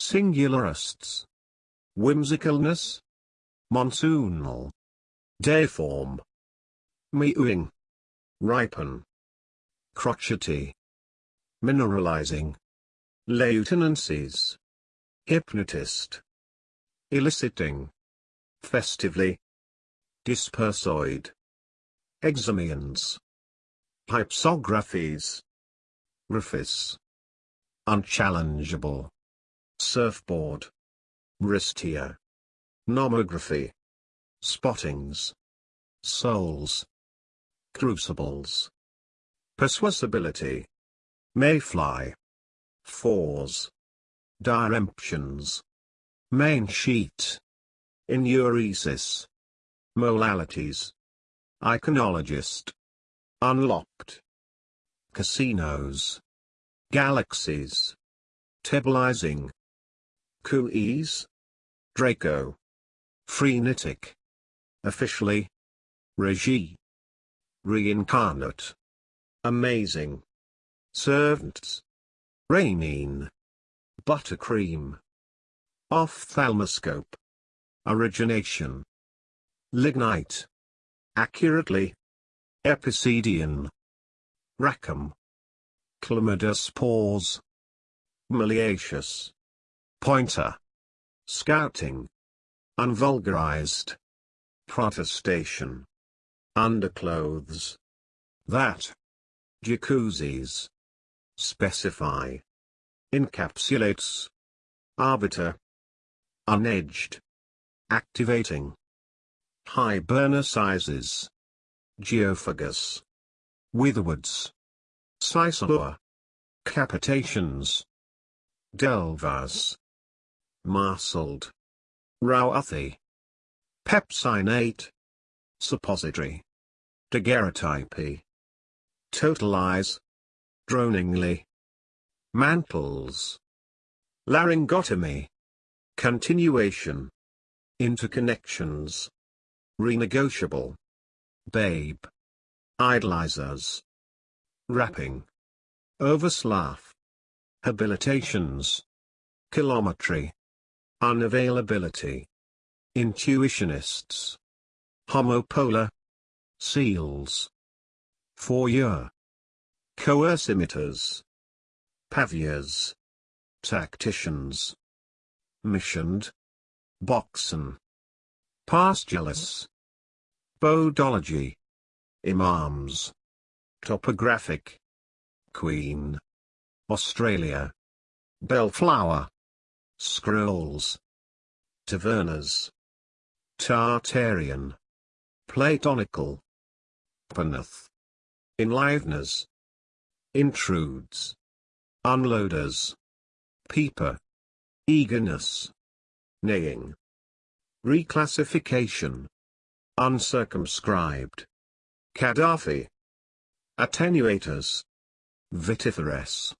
Singularists. Whimsicalness. Monsoonal. Dayform. Mewing. Ripen. Crotchety. Mineralizing. Lieutenancies. Hypnotist. Eliciting. Festively. Dispersoid. Examians. Hypsographies. Rufus. Unchallengeable. Surfboard. Ristia. Nomography. Spottings. Souls. Crucibles. Persuasibility. Mayfly. Fours. Diremptions. Main sheet. Enuresis. Molalities. Iconologist. Unlocked. Casinos. Galaxies. Tebalizing. Cooeys. Draco. Frenetic. Officially. Regie. Reincarnate. Amazing. Servants. Rainine. Buttercream. Ophthalmoscope. Origination. Lignite. Accurately. Epicedian. Rackham. Chlamydospores. Miliaceous. Pointer. Scouting. Unvulgarized. Protestation. Underclothes. That. Jacuzzis. Specify. Encapsulates. Arbiter. Unedged. Activating. High burner sizes. Geophagus. Witherwoods. Cisalua. Capitations. Delvas. Marsled. Rauathi. Pepsinate. Suppository. Daguerreotype. Totalize. Droningly. Mantles. Laryngotomy. Continuation. Interconnections. Renegotiable. Babe. Idolizers. Wrapping. Overslaff. Habilitations. Kilometry. Unavailability. Intuitionists. Homopolar. Seals. Four-year. Coercimeters. Paviers. Tacticians. Missioned. Boxen. Pastureless. Bodology. Imams. Topographic. Queen. Australia. Bellflower. Scrolls. Tavernas. Tartarian. Platonical. Panath. Enliveners. Intrudes. Unloaders. Peeper. Eagerness. Neighing. Reclassification. Uncircumscribed. Gaddafi. Attenuators. Vitiferous.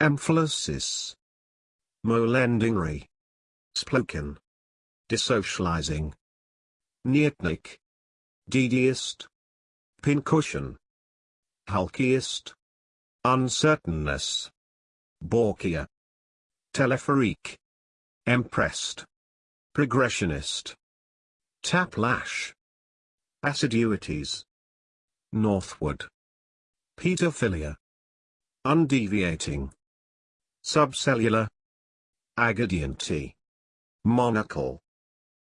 Amphilosis. Molendingry. Sploken. Desocializing. Neatnik. Deediest. Pincushion. Hulkiest. Uncertainness. Borkia. Telephorique. Empressed. Progressionist. Taplash. Assiduities. Northward. Pedophilia. Undeviating. Subcellular. Agadianty. Monocle.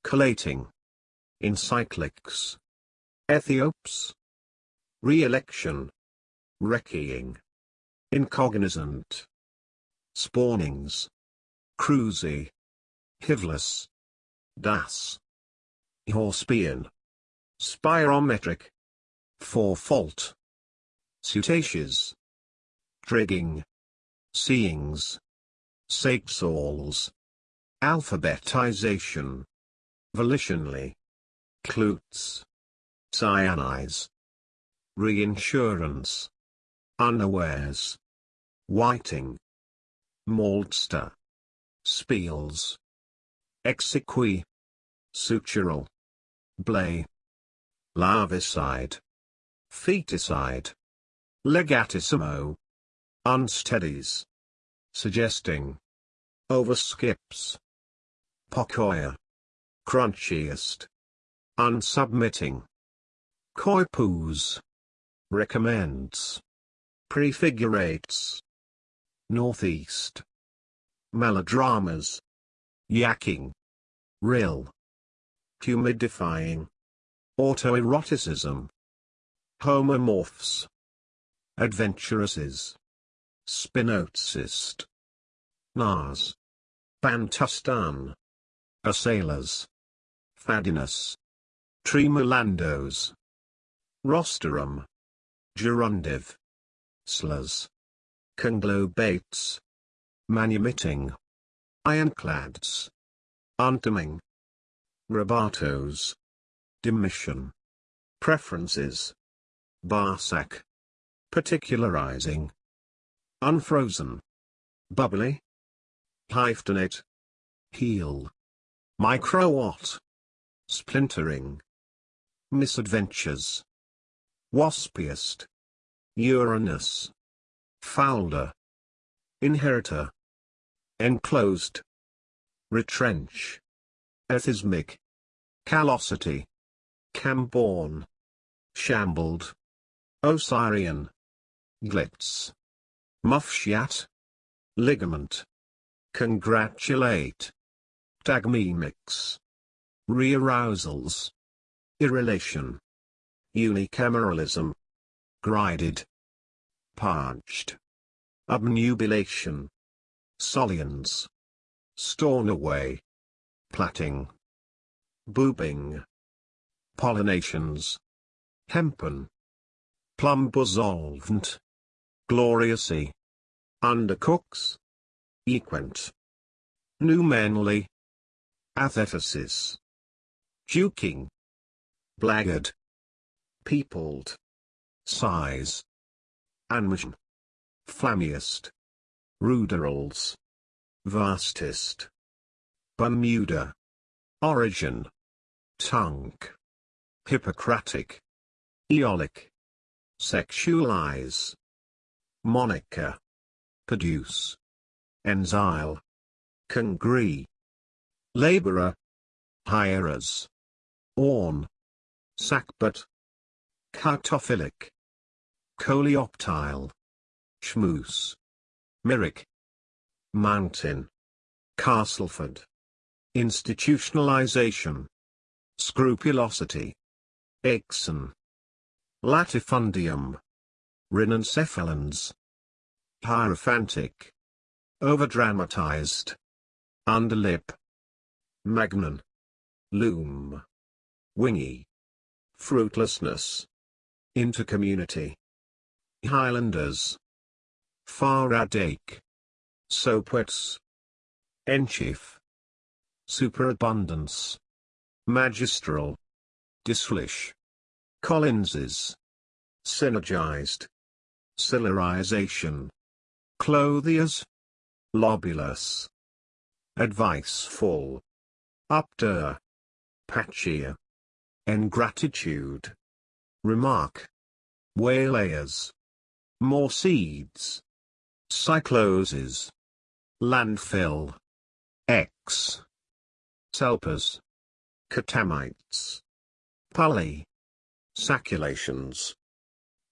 Collating. Encyclics. Ethiops. Re-election. Recceing. Incognizant. Spawnings. Cruisy. Hivless. Das. Horsepian. Spirometric. Four-fault. Cetaceous. Trigging. Seeings. Saxals. Alphabetization. Volitionally. Clutes. Cyanize. Reinsurance. Unawares. Whiting. Maltster. Spiels. Exequi. Sutural. Blay. Larvicide. Feticide. Legatissimo. Unsteadies. Suggesting. overskips. Pocoya. Crunchiest. Unsubmitting. Coipoos. Recommends. Prefigurates. Northeast. Melodramas. yacking, Rill. Humidifying. Autoeroticism. Homomorphs. adventuresses, Spinozist. Nas. Bantustan. Assailers. Fadinus. Tremolandos. Rosterum. Gerundive. Slurs. Conglobates. Manumitting. Ironclads. Untoming. Rabatos. Demission. Preferences. Barsack. Particularizing. Unfrozen. Bubbly. Hyphenate. Heel. Microwatt. Splintering. Misadventures. Waspiest. Uranus. Foulder. Inheritor. Enclosed. Retrench. Ethismic. Callosity. Camborne. Shambled. Osirian. Glitz. Muffshat. Ligament. Congratulate. Tagmemics. Rearousals. Irrelation. Unicameralism. Grided. Parched. Obnubilation. Solians. Stornoway. Platting. Boobing. Pollinations. Hempen. Plumbosolvent. Gloriously. Undercooks. Equent. Numenly. Athetesis. Duking. Blackguard. Peopled. Size. Anmission. Flammiest. Ruderals. Vastest. Bermuda. Origin. Tunk. Hippocratic. Eolic. Sexualize. Monica. Produce. Enzyle. Congree. Laborer. Hierers. Orn. Sackbut. Cartophilic. Coleoptile. Schmoose. Myrick. Mountain. Castleford. Institutionalization. Scrupulosity. Exon. Latifundium. Rhinencephalans. Hierophantic. Overdramatized. Underlip. Magnon. Loom. Wingy. Fruitlessness. Intercommunity. Highlanders. Faradake. Soapwets. Enchief. Superabundance. Magistral. Dislish. Collinses. Synergized. Cilirization. Clothiers. Lobulus. Adviceful. Upter. Patchier. Ingratitude. Remark. Waylayers. More seeds. Cycloses. Landfill. X. Selpers. Catamites. Pulley. Saculations.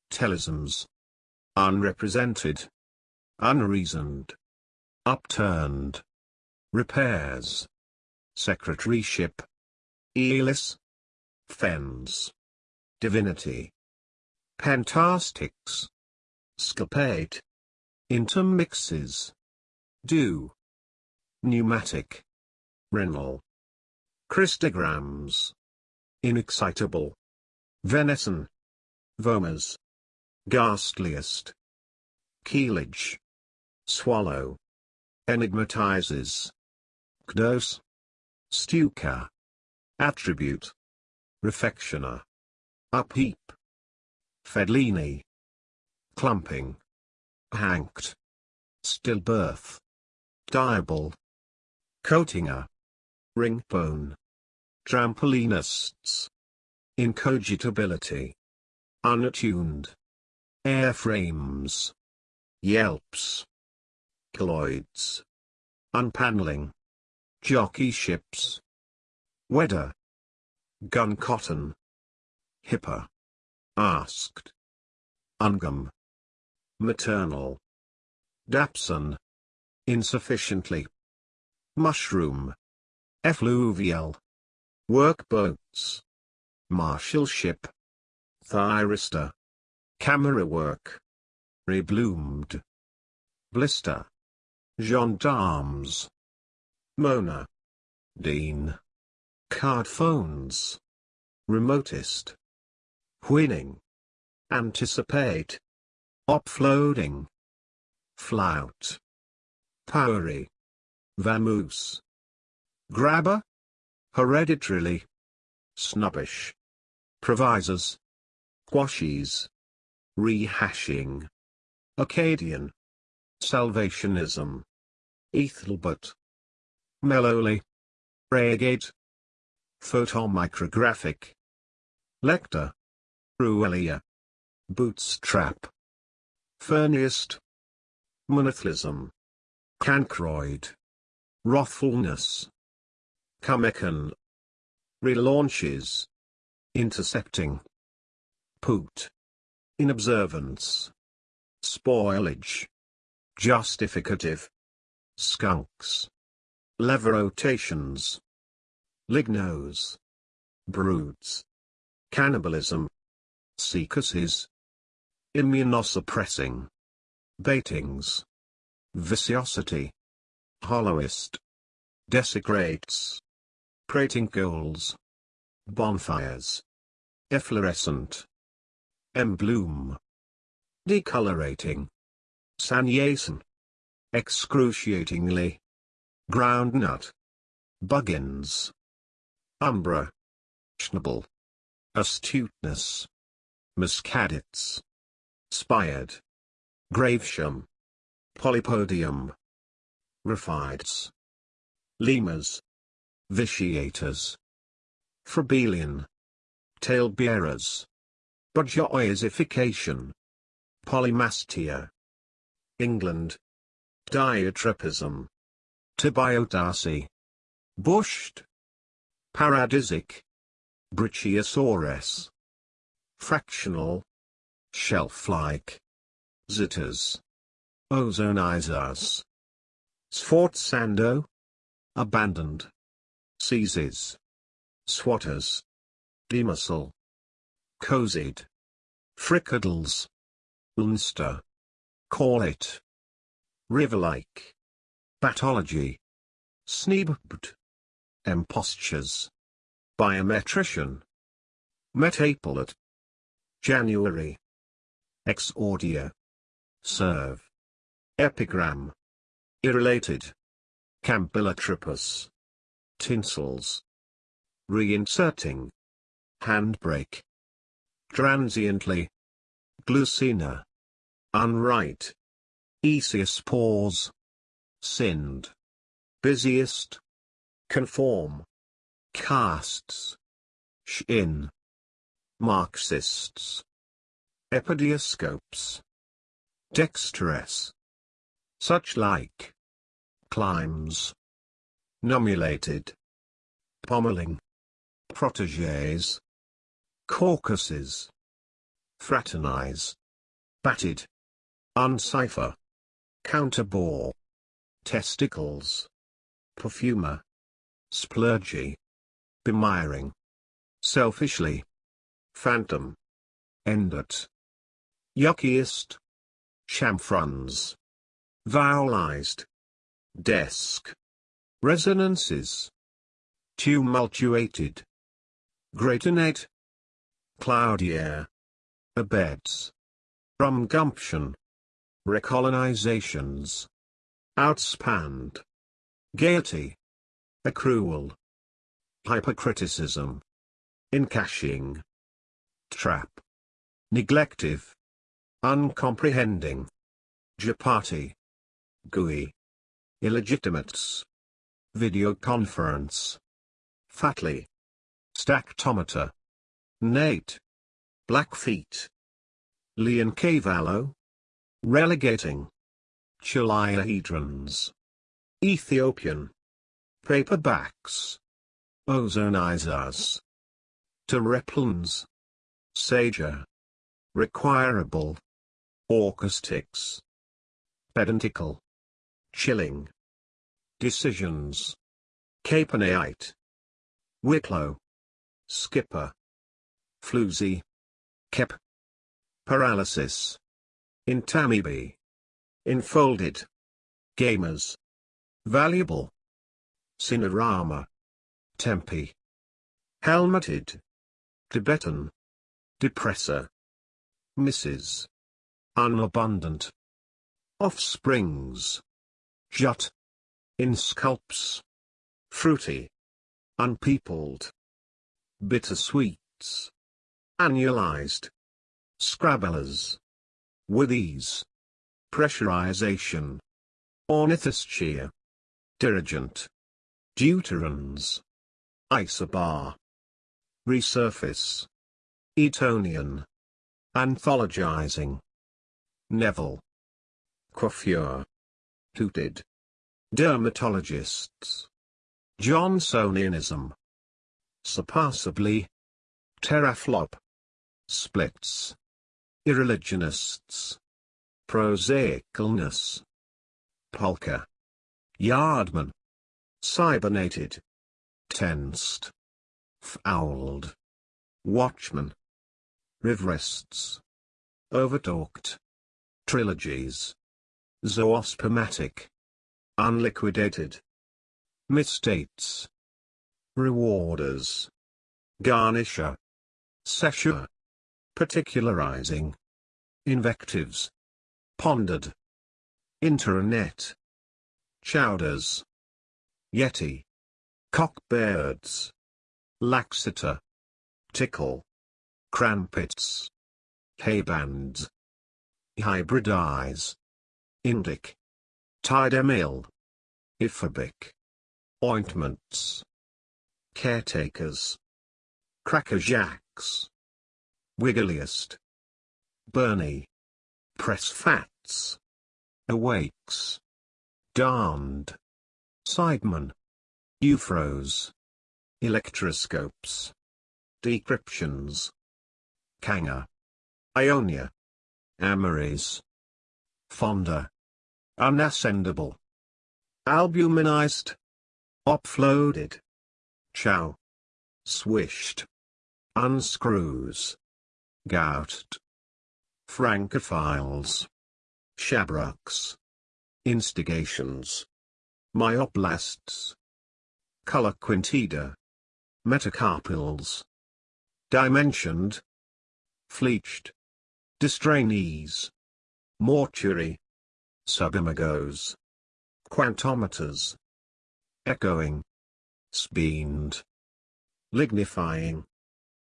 Telisms. Unrepresented. Unreasoned. Upturned. Repairs. Secretaryship. Elis. Fens. Divinity. Pentastics. Scapate. Intermixes. Do. Pneumatic. Renal. Christograms. Inexcitable. Venison. Vomas. Ghastliest. Keelage. Swallow. Enigmatizes. Kdos. Stuka. Attribute. Refectioner. Upheap. Fedlini. Clumping. Hanked. Stillbirth. Diable. Coatinger. Ringbone. Trampolinists. Incogitability. Unattuned. Airframes. Yelps. Colloids. Unpaneling. Jockey ships. Wedder. Gun cotton. Hipper. Asked. Ungum. Maternal. Dapson. Insufficiently. Mushroom. Effluvial. Workboats. Martial ship. Thyristor. Camera work. Rebloomed. Blister. Gendarmes. Mona. Dean. Card phones. Remotest. Winning. Anticipate. Offloading. Flout. Powery. Vamoose. Grabber. Hereditarily. Snobbish. Provisors. Quashies. Rehashing. Acadian. Salvationism. Ethelbert. Mellowly. Reagate. Photomicrographic. Lecter. Ruelia. Bootstrap. Furniest. Monothelism. Cancroid. Wrathfulness. Cummican. Relaunches. Intercepting. Poot. Inobservance. Spoilage. Justificative. Skunks. Lever rotations. Lignos. Broods. Cannibalism. Secuses. Immunosuppressing. Baitings. Viciosity. Hollowest. Desecrates. Prating goals. Bonfires. Efflorescent. Embloom. Decolorating. Sanyasin. Excruciatingly. Groundnut. Buggins. Umbra. Schnabel. Astuteness. Muscadets. Spired. Gravesham. Polypodium. Raphides. Lemurs. Vitiators. Froebelian. Talebearers. Bourgeoisification. Polymastia. England. Diatropism. Tibiodacea. Bushed. Paradisic. Brachiosaurus. Fractional. Shelf-like. Zitters. Ozonizers. Sforzando. Abandoned. Seizes. Swatters. Demuscle. Cozid. Fricadles. Ulster. Call it. River-like. Pathology. Sneebd. Impostures. Biometrician. Metapolate. January. Exordia. Serve. Epigram. Irrelated. Campylotropus. Tinsels. Reinserting. Handbrake. Transiently. Glucina. Unright. pause. Sinned. Busiest. Conform. Casts. Shin. Marxists. Epidioscopes. Dexterous. Such like. Climbs. Nomulated. Pommeling. Proteges. Caucuses. Fraternize. Batted. Uncipher. Counterbore. Testicles. Perfumer. Splurgy. Bemiring. Selfishly. Phantom. Endot. Yuckiest. Chamfrons. Vowelized. Desk. Resonances. Tumultuated. Gratinate. Cloudier. Abeds. Rumgumption. Recolonizations. Outspanned. Gaiety. Accrual. Hypercriticism. Encashing. Trap. Neglective. Uncomprehending. Japati. GUI. Illegitimates. Videoconference. Fatly. Stactometer. Nate. Blackfeet. Leoncavallo. Relegating. Chiliahedrons. Ethiopian. Paperbacks. Ozonizers. Terreplans. Sager. Requirable. Acoustics. Pedantical. Chilling. Decisions. Capenaite. Wicklow. Skipper. Floozy. Kep. Paralysis. Intamibi. Enfolded. Gamers. Valuable. Cinerama. Tempe. Helmeted. Tibetan. Depressor. Mrs. Unabundant. Offsprings. Jut. In sculpts. Fruity. Unpeopled. Bittersweets. Annualized. Scrabblers. With ease. Pressurization. Ornithosphere. Dirigent. Deuterans. Isobar. Resurface. Etonian. Anthologizing. Neville. Coiffure. Tooted. Dermatologists. Johnsonianism. Surpassably. Teraflop. Splits. Irreligionists. Prosaicalness. Polka. Yardman. Cybernated. Tensed. Fouled. Watchman. Rivrests. Overtalked. Trilogies. Zoospermatic. Unliquidated. Misstates. Rewarders. Garnisher. Cesure. Particularizing. Invectives. Pondered. Internet. Chowders. Yeti. Cockbirds. Laxator. Tickle. Crampets. Haybands. Hybridize. Indic. Tidemil. Iphobic. Ointments. Caretakers. Crackerjacks. Wiggliest. Bernie. Press fats. Awakes. Darned. Sideman. Euphrose. Electroscopes. Decryptions. Kanga. Ionia. Amaries. Fonda. Unascendable. Albuminized. Uploaded. Chow. Swished. Unscrews. Gouged. Francophiles. Shabrocks. Instigations. Myoblasts. Color quintida. Metacarpals. Dimensioned. Fleeched. Distrainees. Mortuary. Subimagos. Quantometers. Echoing. Speened. Lignifying.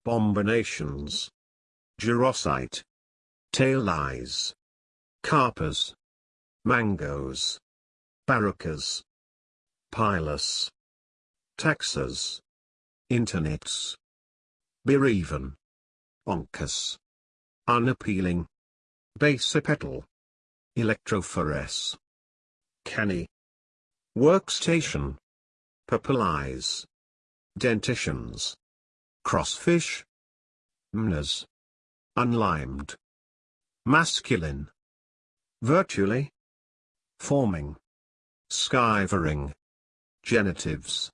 Bombinations. Gerosite. Tail eyes. Carpers. Mangoes. Barucas. Pilus. Taxas. Internets. Bereaven. Oncus. Unappealing. Basipetal. Electrophores. Canny. Workstation. Papalize. Dentitions. Crossfish. Mnas. Unlimed. Masculine. Virtually. Forming. Skivering. Genitives.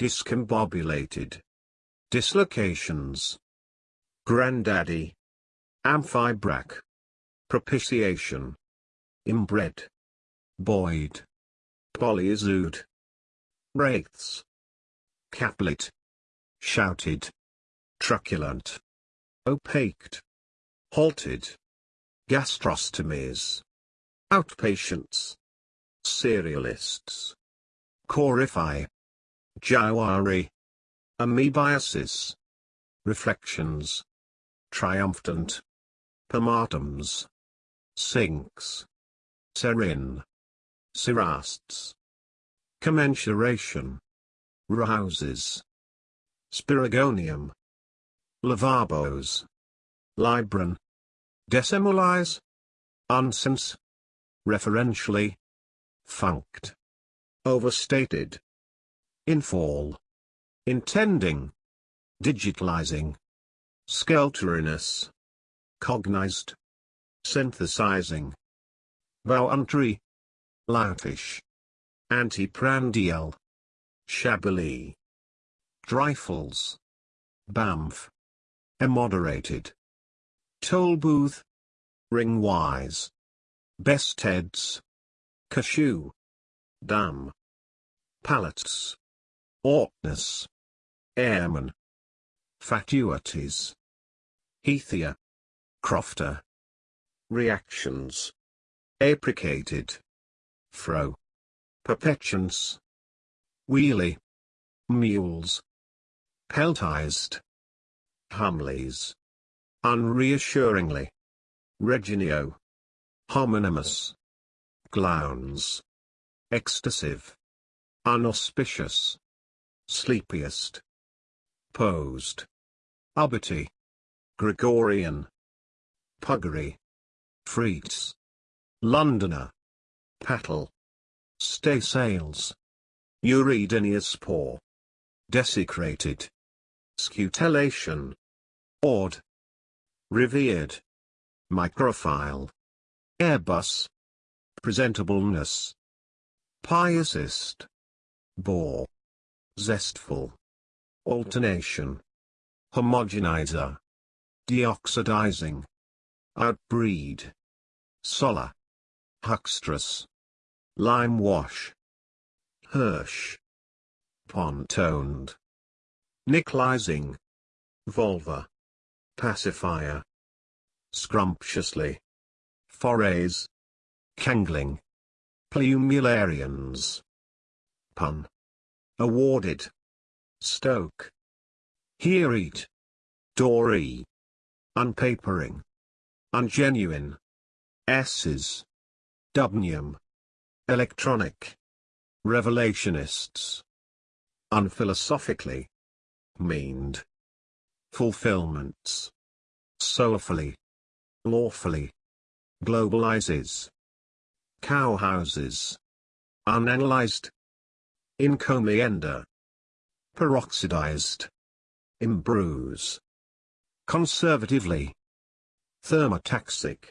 Discombobulated. Dislocations. Grandaddy. Amphibrac. Propitiation. Inbred. Boyd. Polyazood. Wraiths. Caplet. Shouted. Truculent. Opaked. Halted. Gastrostomies. Outpatients. Serialists. Corify. Jawari. Amoebiasis. Reflections. Triumphant. Pomatums. Sinks. Serin. Cerasts. Commensuration. Rouses. Spiragonium. Lavabos. Libran. Decimalize. Unsense. Referentially. Funked. Overstated. Infall. Intending. Digitalizing. Skelteriness. Cognized. Synthesizing. Voluntary. Loutish. Antiprandial. Shabbily. Dreyfels. Bamf. Immoderated. Toll booth. Ringwise. Best heads. Cashew. Dam. Pallets. Oughtness. Airman. Fatuities. Heathia. Crofter. Reactions. Apricated. Fro. Perpetuance. Wheelie. Mules. Peltized. Humleys. Unreassuringly. Reginio. Homonymous. Glowns. Extasive. Unauspicious. Sleepiest. Posed. Ubbity. Gregorian. Puggery. Freets. Londoner. Pattle. Stay sails. Uridinius poor. Desecrated. Scutellation. Awed. Revered. Microphile. Airbus. Presentableness. Piousist. Bore. Zestful. Alternation. Homogenizer. Deoxidizing. Outbreed. Solar. Huckstress. Lime wash. Hirsch. Pontoned. Nickelizing. Vulva. Pacifier. Scrumptiously. Forays. Kangling. Plumularians. Pun. Awarded. Stoke. Here eat. Dory. Unpapering. Ungenuine. S's. Dubnium. Electronic. Revelationists. Unphilosophically. Meaned. Fulfillments. Soulfully. Lawfully. Globalizes. Cowhouses. Unanalyzed. Encomienda. Peroxidized. Imbrues. Conservatively. Thermotaxic.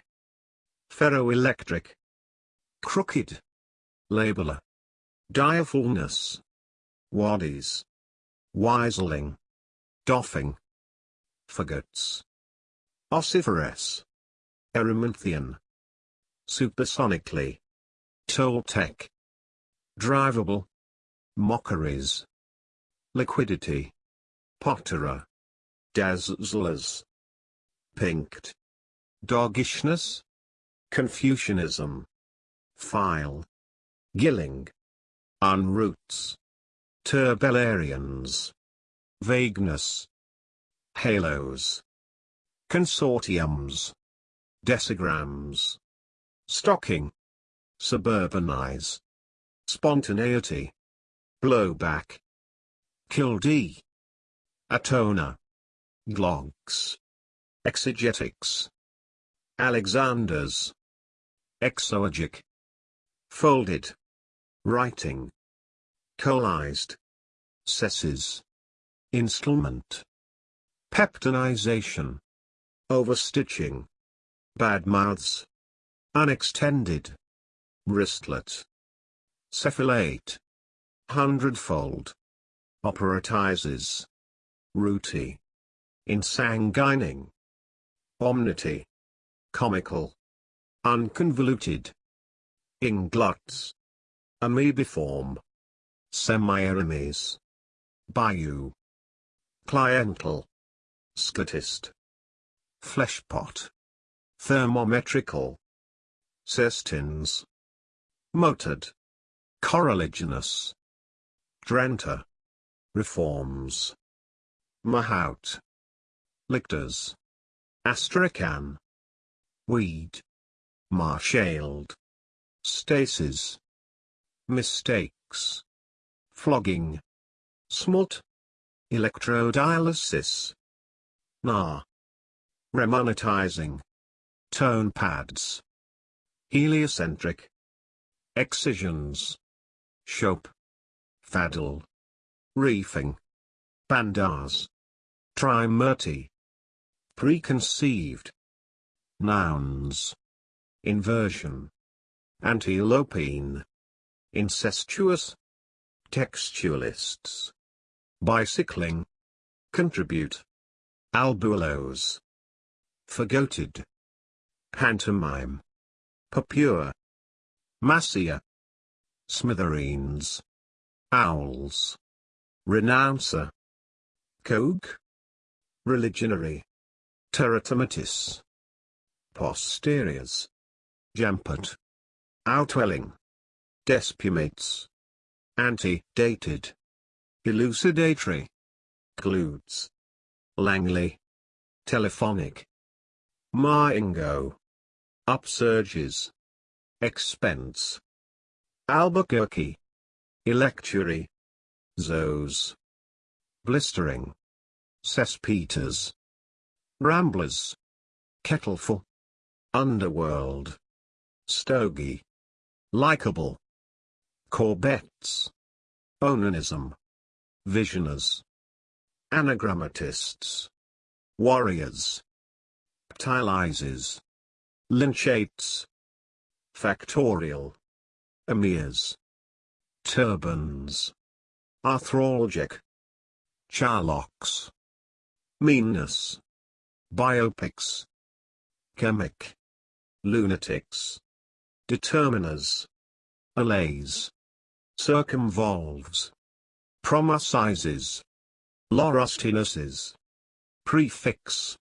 Ferroelectric. Crooked. Labeler. Direfulness. Waddies. Wiseling. Doffing. Fagots. Ossiferous. Erymanthian. Supersonically. Toltec. Drivable. Mockeries. Liquidity. Potterer. Dazzlers. Pinked. Doggishness. Confucianism. File. Gilling. Unroots. Turbellarians. Vagueness. Halos. Consortiums. Decigrams. Stocking. Suburbanize. Spontaneity. Blowback. Kildee. Atona. Glogs. Exegetics. Alexanders. Exoagic. Folded. Writing. Coalized. Cesses. Installment. Peptonization. Overstitching. Bad mouths. Unextended. Wristlet. Cephalate. Hundredfold. Operatizes. Rooty. Insanguining. Omnity. Comical. Unconvoluted. Inglots. Amoebiform. Semi-eremes. Bayou. Cliental. Scotist. Fleshpot. Thermometrical. Cestins. Motored. Correliginous. Drenta. Reforms. Mahout. Lictors. Astrakhan. Weed. Marshaled. Stasis. Mistakes. Flogging. Smut. Electrodialysis. Na. Remonetizing. Tone pads. Heliocentric. Excisions. Shope. Faddle. Reefing. Bandars. Trimurti. Preconceived. Nouns. Inversion. Antilopine. Incestuous. Textualists. Bicycling. Contribute. Albulos. Forgoted. Pantomime. Papure. Massia. Smithereens. Owls. Renouncer. Cogue. Religionary. Teratomatis. Posteriors. Jampot. Outwelling. Despumates. Antedated. Elucidatory. Gludes. Langley. Telephonic. Marengo. Upsurges. Expense. Albuquerque. Electuary. Zoes. Blistering. Cespetas. Ramblers. Kettleful. Underworld. Stogie. Likeable. Corbettes. Onanism. Visioners. Anagrammatists. Warriors. Ptilizes. Lynchates. Factorial. Emirs. Turbans. Arthralgic. Charlocks. Meanness. Biopics. Chemic. Lunatics. Determiners. Allays. Circumvolves. Promosizes. Laurustinuses. Prefix.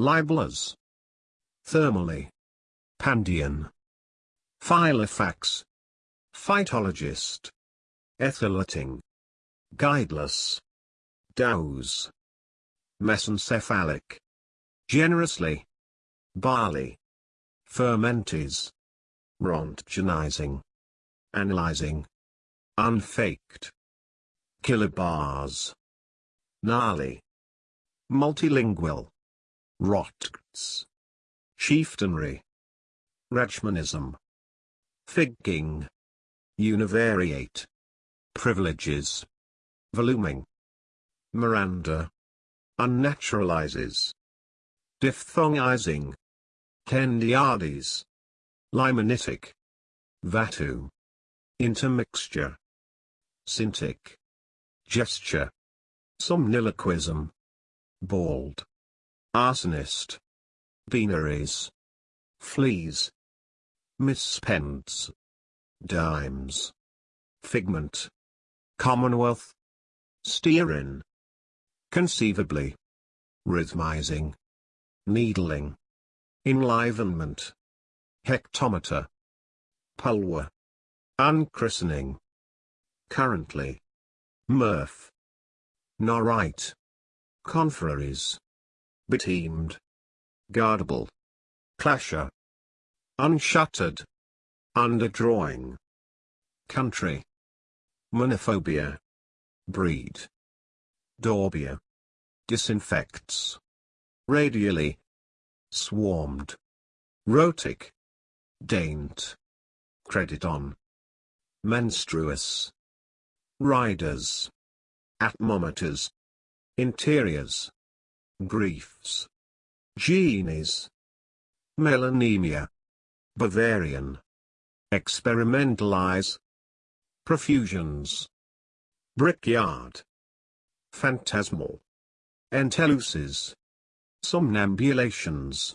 Libelers. Thermally. Pandion. Filofax. Phytologist. Ethylating. Guideless. Dows. Mesencephalic. Generously. Barley. Fermentes. Rontgenizing. Analyzing. Unfaked. Kilobars. Gnarly. Multilingual. Rotgts. Chieftainry. Rachmanism. Figging. Univariate. Privileges. Voluming. Miranda. Unnaturalizes. Diphthongizing. Tendiades. Limonitic. Vatu. Intermixture. Syntic. Gesture. Somniloquism. Bald. Arsonist. Beanaries. Fleas. Mispence. Dimes. Figment. Commonwealth. Stearin. Conceivably. Rhythmizing. Needling. Enlivenment. Hectometer. Pulver. Unchristening. Currently. Mirth. Norite. Confraries. Beteemed. Guardable. Clasher. Unshuttered. Underdrawing. Country. Monophobia. Breed. Dorbia. Disinfects. Radially. Swarmed. Rotic. Daint. Credit on. Menstruous. Riders. Atmometers. Interiors. Griefs. Genies. Melanemia. Bavarian. Experimentalize. Profusions. Brickyard. Phantasmal. Enteluses. Somnambulations.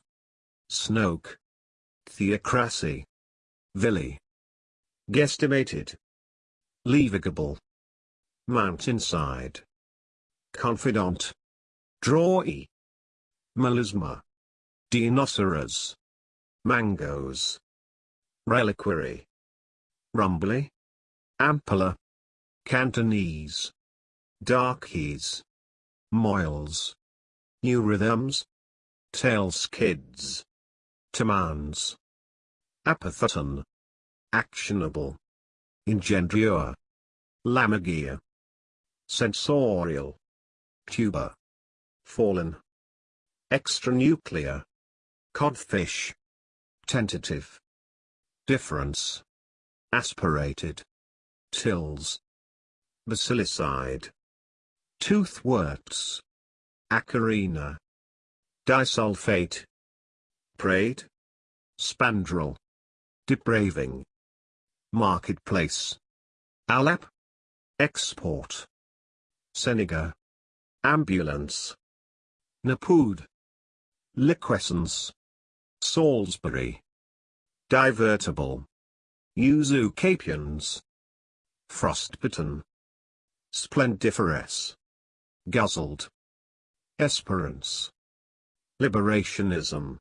Snoke. Theocracy. Villi. Guesstimated. Leavigable. Mountainside. Confidant. Drawy. Melisma. Dinoceras. Mangoes. Reliquary. Rumbly. Ampulla. Cantonese. Darkies. Moils. New rhythms. Tail skids. Tamans. Apatheton. Actionable. Engendure. Lamagia. Sensorial. Tuber. Fallen. Extranuclear. Codfish. Tentative. Difference. Aspirated. Tills. Basilicide. Toothworts. Acarina. Disulfate. Prate. Spandrel. Depraving. Marketplace. Alap. Export. Seneca. Ambulance. Napood. Liquescence. Salisbury. Divertible. Usucapions. Frostbitten. Splendiferous. Guzzled. Esperance. Liberationism.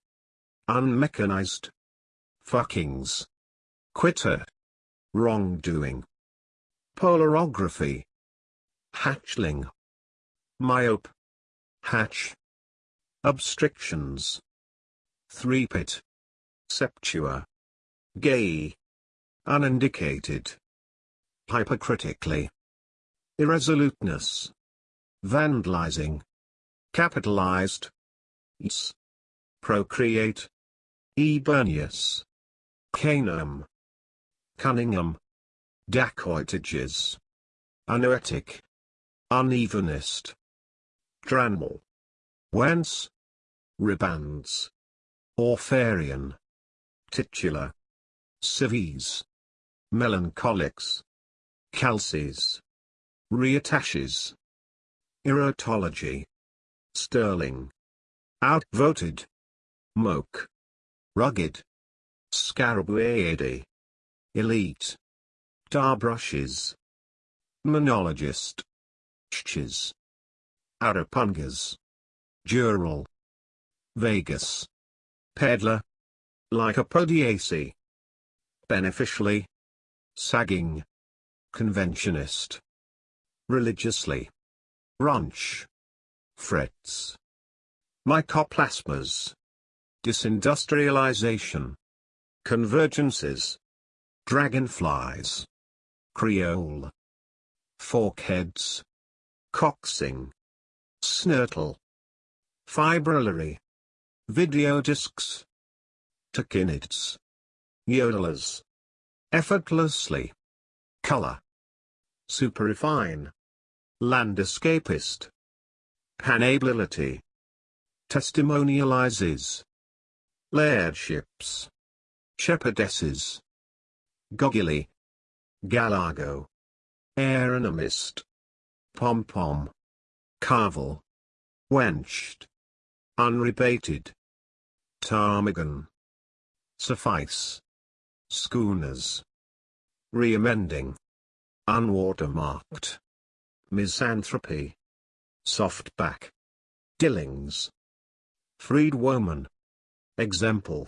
Unmechanized. Fuckings. Quitter. Wrongdoing. Polarography. Hatchling. Myope. Hatch. Obstructions. Three-pit. Septua. Gay. Unindicated. Hypercritically. Irresoluteness. Vandalizing. Capitalized. Is. Procreate. Eburneous. Canum. Cunningham. Dacoitages. Unoetic. Unevenest. Dranmal. Whence? Ribands. Orpharian. Titular. Cives. Melancholics. Calces. Reattaches. Erotology. Sterling. Outvoted. Moke. Rugged. Scarabaeidae. Elite. Tar brushes. Monologist. Chches. Arapungas. Dural. Vegas. Peddler. Lycopodiaceae. Beneficially. Sagging. Conventionist. Religiously. Runch. Frets. Mycoplasmas. Disindustrialization. Convergences. Dragonflies. Creole. Forkheads. Coxing. Snurtle. Fibrillary. Videodiscs. Tachinids. Yodelers. Effortlessly. Color. Superifine. Landscapist. Panability. Testimonializes. Lairships. Shepherdesses. Goggily. Galago. Aeronomist. Pom-pom. Carvel. Wenched. Unrebated. Ptarmigan. Suffice. Schooners. Reamending. Unwatermarked. Misanthropy. Softback. Dillings. Freedwoman. Example.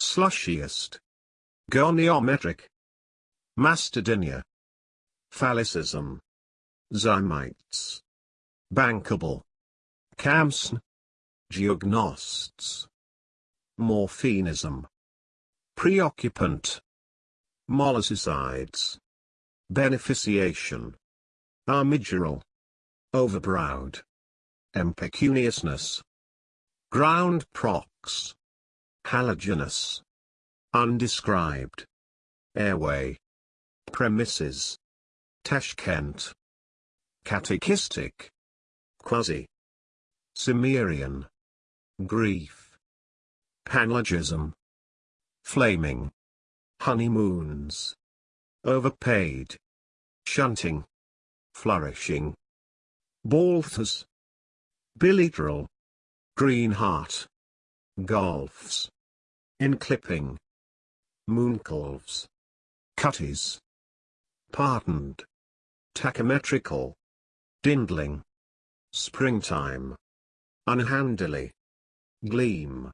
Slushiest. Goniometric. Mastodynia. Phallicism. Zymites. Bankable. Camsn. Geognosts. Morphinism. Preoccupant. Molluscides. Beneficiation. Armigeral. Overbrowed. Impecuniousness. Ground prox. Halogenous. Undescribed. Airway. Premises. Tashkent. Catechistic. Quasi. Cimmerian. Grief. Panlogism. Flaming. Honeymoons. Overpaid. Shunting. Flourishing. Balthus. Bilateral. Green heart. Golfs. Enclipping. Mooncalves. Cutties. Pardoned. Tachymetrical. Dindling. Springtime. Unhandily. Gleam.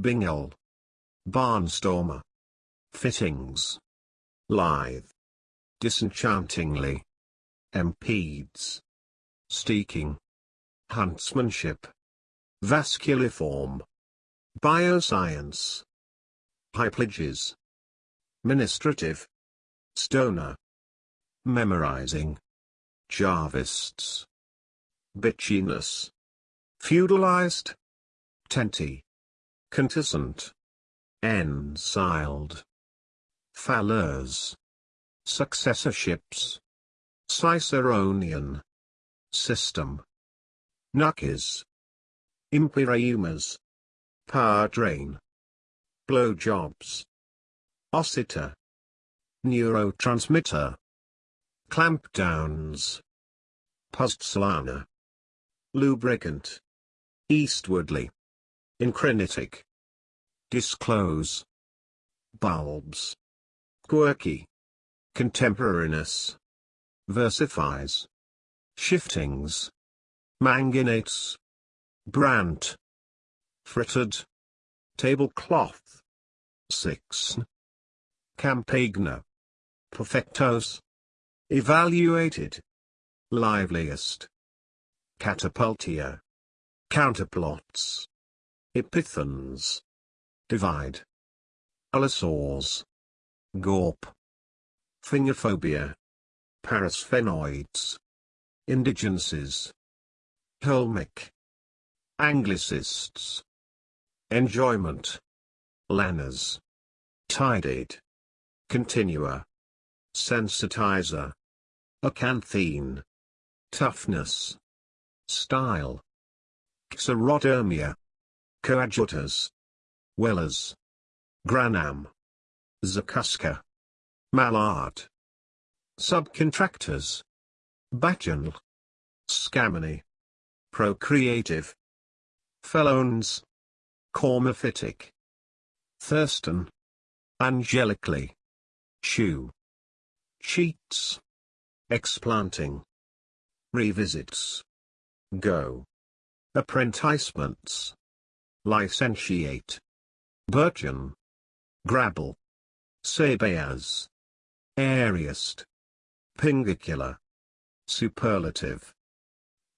Bingle. Barnstormer. Fittings. Lithe. Disenchantingly. Impedes. Steeking. Huntsmanship. Vasculiform. Bioscience. Hyplages. Ministrative. Stoner. Memorizing. Jarvists. Bitchiness. Feudalized. Tenty. Contisant. Ensiled. Fallers. Successorships. Ciceronian. System. Nuckers. Imperiumas. Power drain. Blowjobs. Ossiter. Neurotransmitter. Clampdowns. Postsolana. Lubricant. Eastwardly. Incrinitic. Disclose. Bulbs. Quirky. Contemporariness. Versifies. Shiftings. Manganates. Brant. Frittered. Tablecloth. 6. Campagna. Perfectos. Evaluated. Liveliest. Catapultia. Counterplots. Epithons. Divide. Allosaurs. Gorp. Fingerphobia. Parasphenoids. Indigences. Holmic. Anglicists. Enjoyment. Lanners. Tided. Continua. Sensitizer. Acanthine. Toughness. Style. Xerodermia. Coadjutors. Wellers. Granam. Zakuska. Mallard. Subcontractors. Bacchanal. Scammony. Procreative. Fellows. Cormophytic. Thurston. Angelically. Chew. Cheats. Explanting. Revisits. Go. Apprenticements. Licentiate. Burgeon. Grabble. Sabayas. Airiest. Pingicular. Superlative.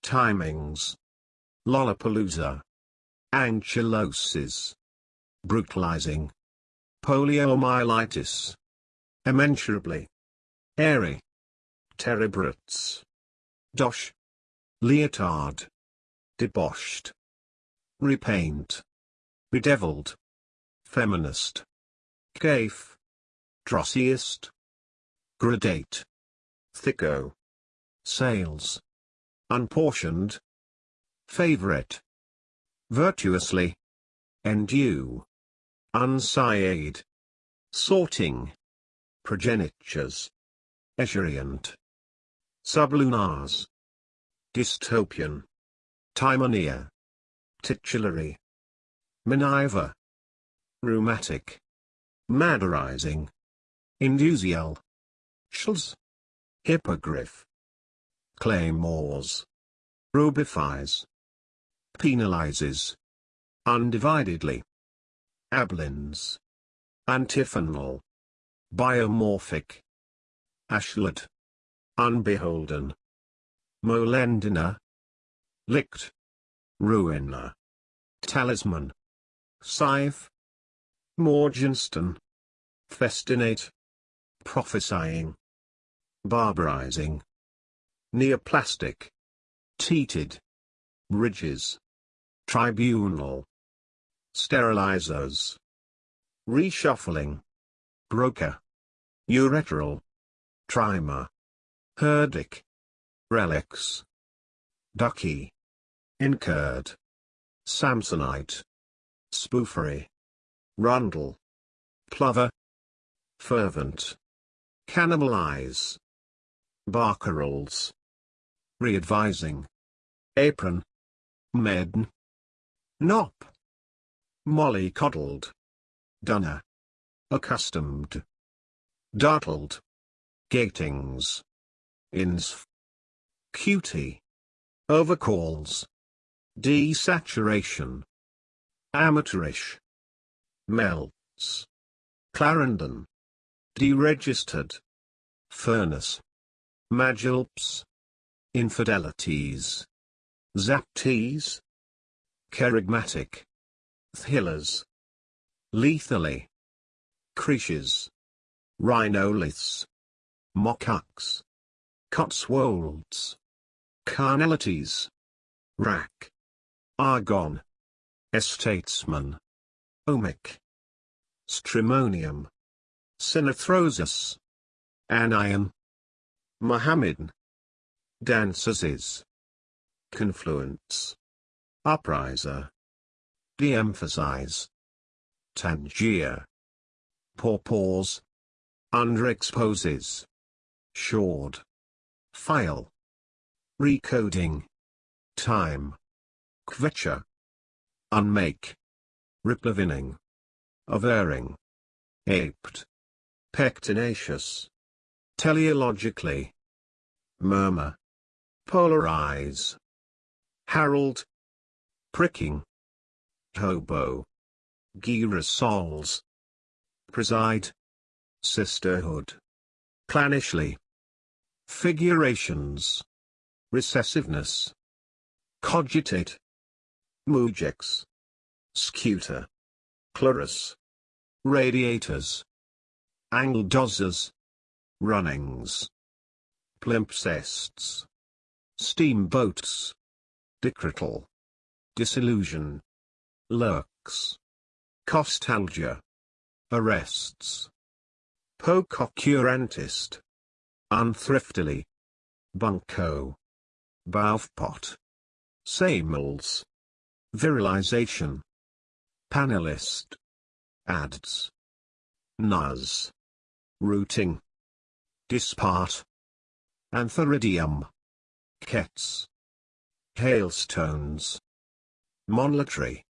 Timings. Lollapalooza. Ankylosis. Brutalizing. Poliomyelitis. Immensurably. Airy. Terebrats. Dosh. Leotard. Deboshed. Repaint. Bedeviled. Feminist. Caif. Drossiest. Gradate. Thicko. Sales. Unportioned. Favorite. Virtuously. Endue. Unsiade. Sorting. Progenitures. Esurient. Sublunars. Dystopian. Timonia. Titulary. Miniver. Rheumatic. Madarizing. Indusial. Shls. Hippogriff. Claymores. Rubifies. Penalizes. Undividedly. Ablins. Antiphonal. Biomorphic. Ashlet. Unbeholden. Molendina. Licked. Ruiner. Talisman. Scythe. Morgenston. Festinate. Prophesying. Barbarizing. Neoplastic. Teated. Bridges. Tribunal. Sterilizers. Reshuffling. Broker. Ureteral. Trimer. Herdic. Relics. Ducky. Incurred. Samsonite. Spoofery. Rundle. Plover. Fervent. Cannibalize. Barcarolles. Readvising. Apron. Medn. Nop. Molly coddled. Dunner. Accustomed. Dartled. Gatings. Insf. Cutie. Overcalls. Desaturation. Amateurish. Melts. Clarendon. Deregistered. Furnace. Magilps. Infidelities. Zapties. Kerygmatic. Thillers. Lethally. Creches. Rhinoliths. Mockux. Cotswolds. Carnalities. Rack. Argon. Estatesman. Omic. Stramonium. Sinithrosis. Anion. Mohammedan. Dancers is. Confluence. Upriser. De-emphasize. Tangier. Pause. Underexposes. Short. File. Recoding. Time. Kvetcher. Unmake. Riplavining. Averring. Aped. Pectinaceous. Teleologically. Murmur. Polarize. Harold. Pricking. Hobo. Girasols. Preside. Sisterhood. Clanishly. Figurations. Recessiveness. Cogitate. Mujex. Scuter. Clarus. Radiators. Angledozers. Runnings. Palimpsests. Steamboats. Decretal. Disillusion. Lurks. Costalgia. Arrests. Pococurantist. Unthriftily. Bunco. Baufpot. Samels. Virilization. Panelist. Ads. Nuz. Routing. Dispart. Antheridium. Kets. Hailstones. Monetary.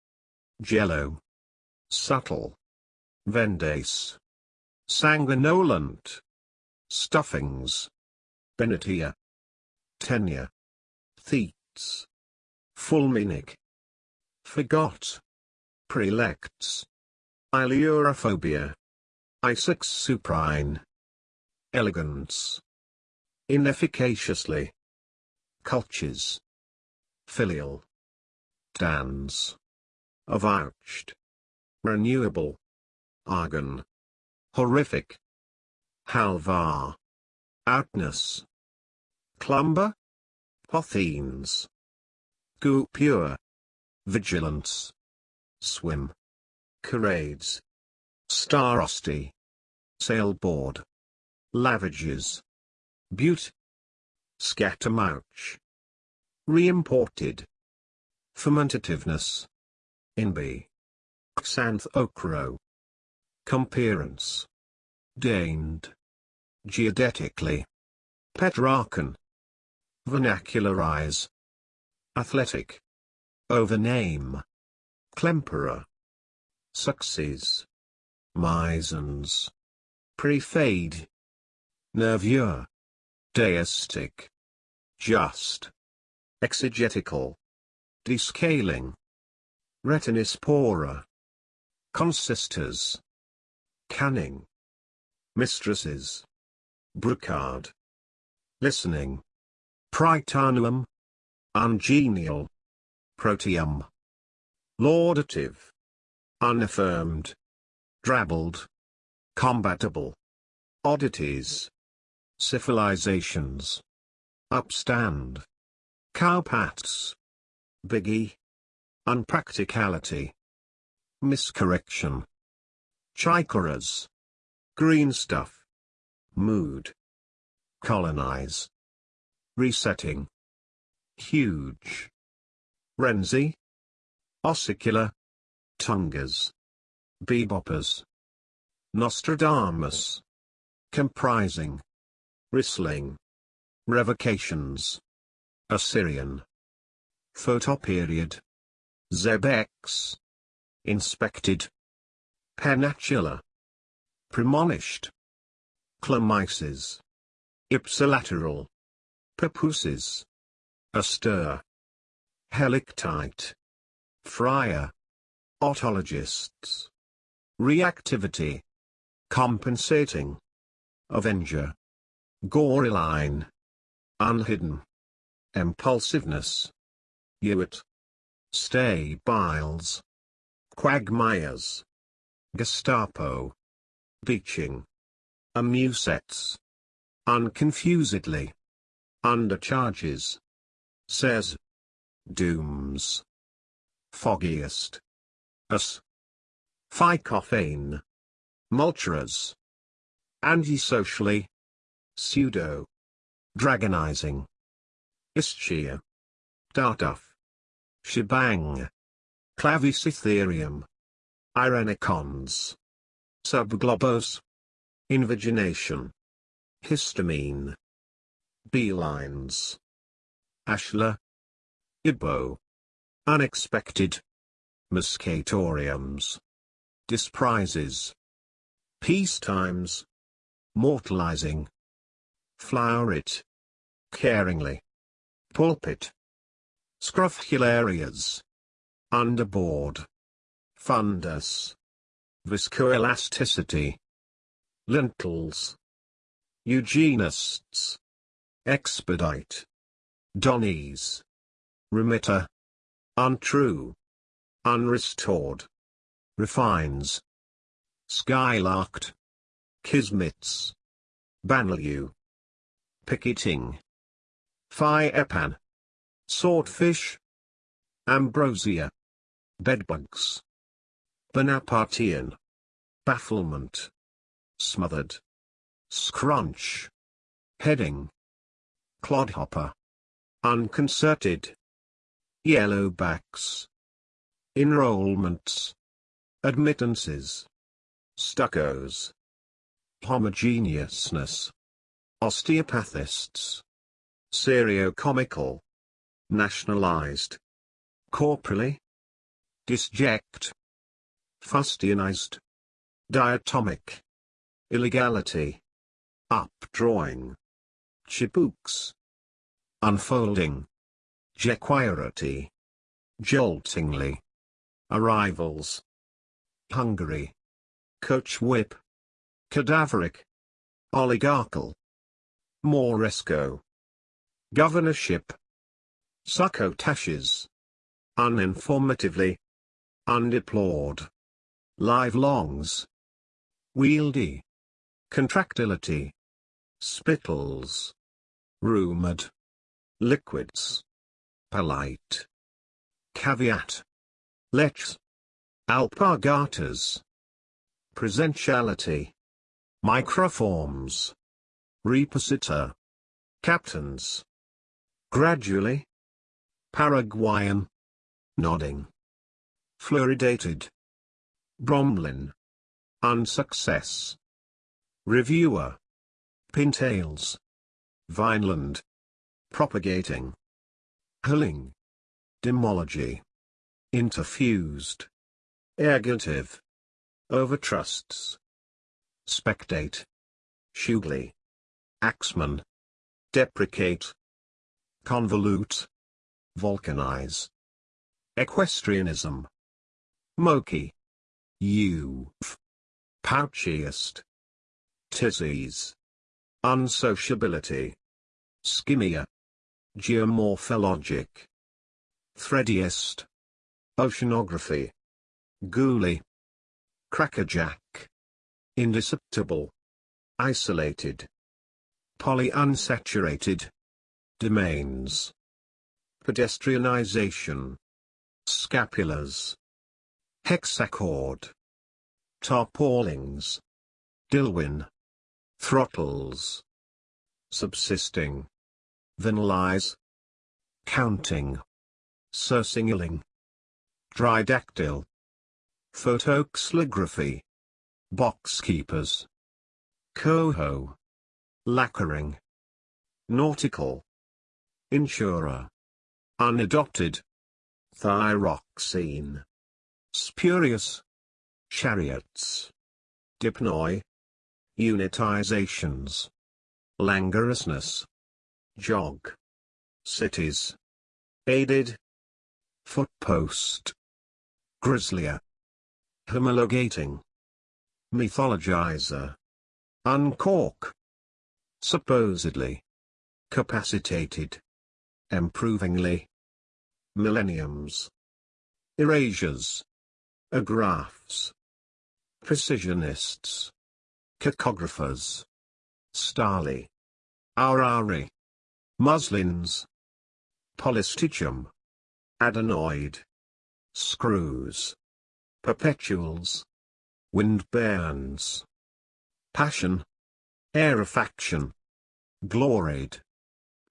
Jello. Subtle. Vendace. Sanguinolent. Stuffings. Benetia. tenia, Thetes. Fulminic. Forgot. Prelects. Ailurophobia. Isaacs suprine. Elegance. Inefficaciously. Cultures. Filial. Dance. Avouched. Renewable. Argon. Horrific. Halvar. Outness. Clumber. Pothenes. Goo pure. Vigilance. Swim. Charades. Starosty. Sailboard. Lavages. Butte. Scattermouch. Reimported. Fermentativeness. Inby. Xanthocro. Comparance. Deigned. Geodetically. Petrarchan. Vernacularize. Athletic. Overname. Clemperer. Success. Misons. Prefade. Nervure. Deistic. Just. Exegetical. Descaling. Retinispora. Consisters. Canning. Mistresses. Brocard. Listening. Prytaneum. Ungenial. Proteum. Laudative. Unaffirmed. Drabbled. Combatable. Oddities. Civilizations. Upstand. Cowpats. Biggie. Unpracticality. Miscorrection. Chikaras. Green stuff. Mood. Colonize. Resetting. Huge. Renzi. Ossicular. Tungas. Beboppers. Nostradamus. Comprising. Ristling. Revocations. Assyrian. Photoperiod. Zebex. Inspected. Pennatula. Premonished. Chlamyces. Ipsilateral. Papooses. Astir. Helictite. Friar. Autologists. Reactivity. Compensating. Avenger. Goreline. Unhidden. Impulsiveness. Hewitt. Stay biles. Quagmires. Gestapo. Beaching. Amusets. Unconfusedly. Undercharges. Says. Dooms. Foggiest. Us. Phycophane. Multuras. Antisocially. Pseudo. Dragonizing. Ischia. Tartuffe. Shebang. Clavicytherium. Irenicons. Subglobose. Invagination. Histamine. Beelines. Ashlar. Ibo. Unexpected. Muscatoriums. Disprises. Peacetimes. Mortalizing. Flower it. Caringly. Pulpit. Scrofularias. Underboard. Fundus. Viscoelasticity. Lintels. Eugenists. Expedite. Donnies. Remitter. Untrue. Unrestored. Refines. Skylarked. Kismets. Banlieue. Picketing. Phi epan. Swordfish. Ambrosia. Bedbugs. Bonapartean. Bafflement. Smothered. Scrunch. Heading. Clodhopper. Unconcerted. Yellowbacks. Enrollments. Admittances. Stuccos. Homogeneousness. Osteopathists. Seriocomical. Nationalized. Corporally. Disject. Fustianized. Diatomic. Illegality. Updrawing. Chibooks. Unfolding. Jequirity. Joltingly. Arrivals. Hungary. Coach whip. Cadaveric. Oligarchal. Moresco. Governorship. Succotashes. Uninformatively. Undeplored. Live-longs. Wieldy. Contractility. Spittles. Rumored. Liquids. Polite. Caveat. Lechs. Alpargatas. Presentiality. Microforms. Repositor. Captains. Gradually. Paraguayan. Nodding. Fluoridated. Bromlin. Unsuccess. Reviewer. Pintails. Vineland. Propagating. Hulling. Demology. Interfused. Ergative. Overtrusts. Spectate. Shugly. Axeman. Deprecate. Convolute. Vulcanize. Equestrianism. Moki. Youth. Pouchiest. Tissies. Unsociability. Skimmia. Geomorphologic. Threadiest. Oceanography. Ghoulie. Crackerjack. Indisceptible. Isolated. Polyunsaturated. Domains. Pedestrianization. Scapulars. Hexachord. Tarpaulings. Dilwyn. Throttles. Subsisting. Vanilize. Counting. Sursinguling. Tridactyl. Photoxlography. Boxkeepers. Coho. Lacquering. Nautical. Insurer. Unadopted. Thyroxine. Spurious. Chariots. Dipnoi. Unitizations. Languorousness. Jog. Cities. Aided. Footpost. Grizzlier. Homologating. Mythologizer. Uncork. Supposedly. Capacitated. Improvingly. Millenniums. Erasures. Agraphs. Precisionists. Cacographers. Starly. Aurari. Muslins. Polystichum. Adenoid. Screws. Perpetuals. Wind Passion. Aerofaction. gloried,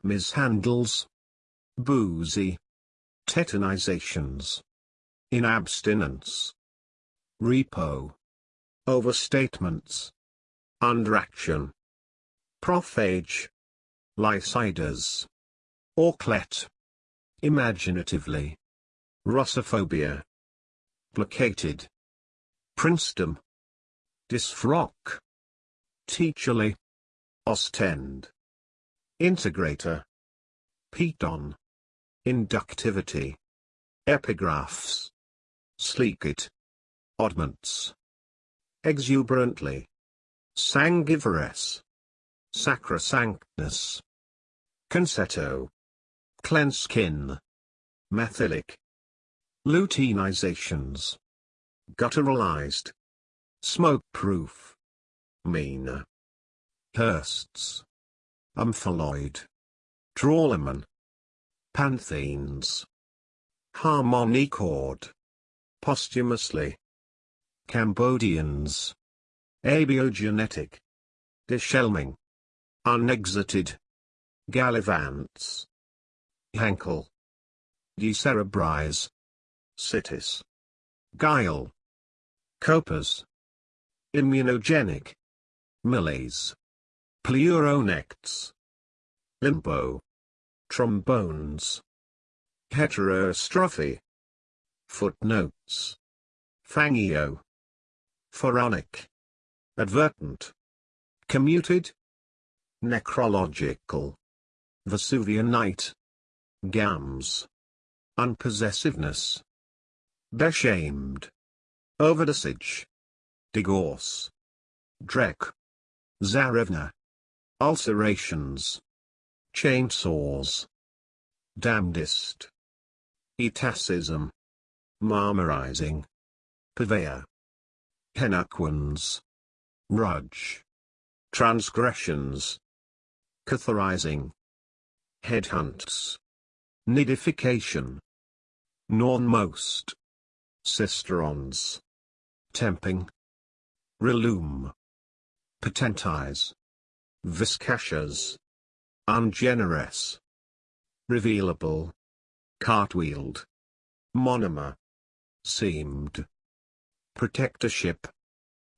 mishandles, boozy, tetanizations, inabstinence, repo, overstatements, underaction, prophage, lyciders, auclet, imaginatively, russophobia, placated, princedom, disfrock, teacherly, ostend, integrator, piton, inductivity, epigraphs, sleek it, oddments, exuberantly, sangivorous, sacrosanctness, concetto, cleanskin, methylic, luteinizations, gutturalized, smoke-proof, mean, Hursts, Omphaloid, Trawlerman, Panthenes, Harmonichord, posthumously, Cambodians, abiogenetic, Deschelming, unexited, Gallivants, Hankel, Decerebrize, Citis, Guile, Copas, Immunogenic, Malaise, Pleuronects, Limbo, Trombones, Heterostrophy, Footnotes, Fangio, Pharaonic, Advertent, Commuted, Necrological, Vesuvianite, Gams, Unpossessiveness, Beshamed, Overdosage, Divorce, Drek, Zarevna, Ulcerations, Chainsaws, Damnedest, Etasism, Marmorizing, Purveyor, Henaquans, Rudge, Transgressions, Catharizing, Headhunts, Nidification, Nornmost, Cisterons, Temping, Relume, Potentize, Viscashas, Ungenerous, Revealable, Cartwheeled, Monomer, Seamed, Protectorship,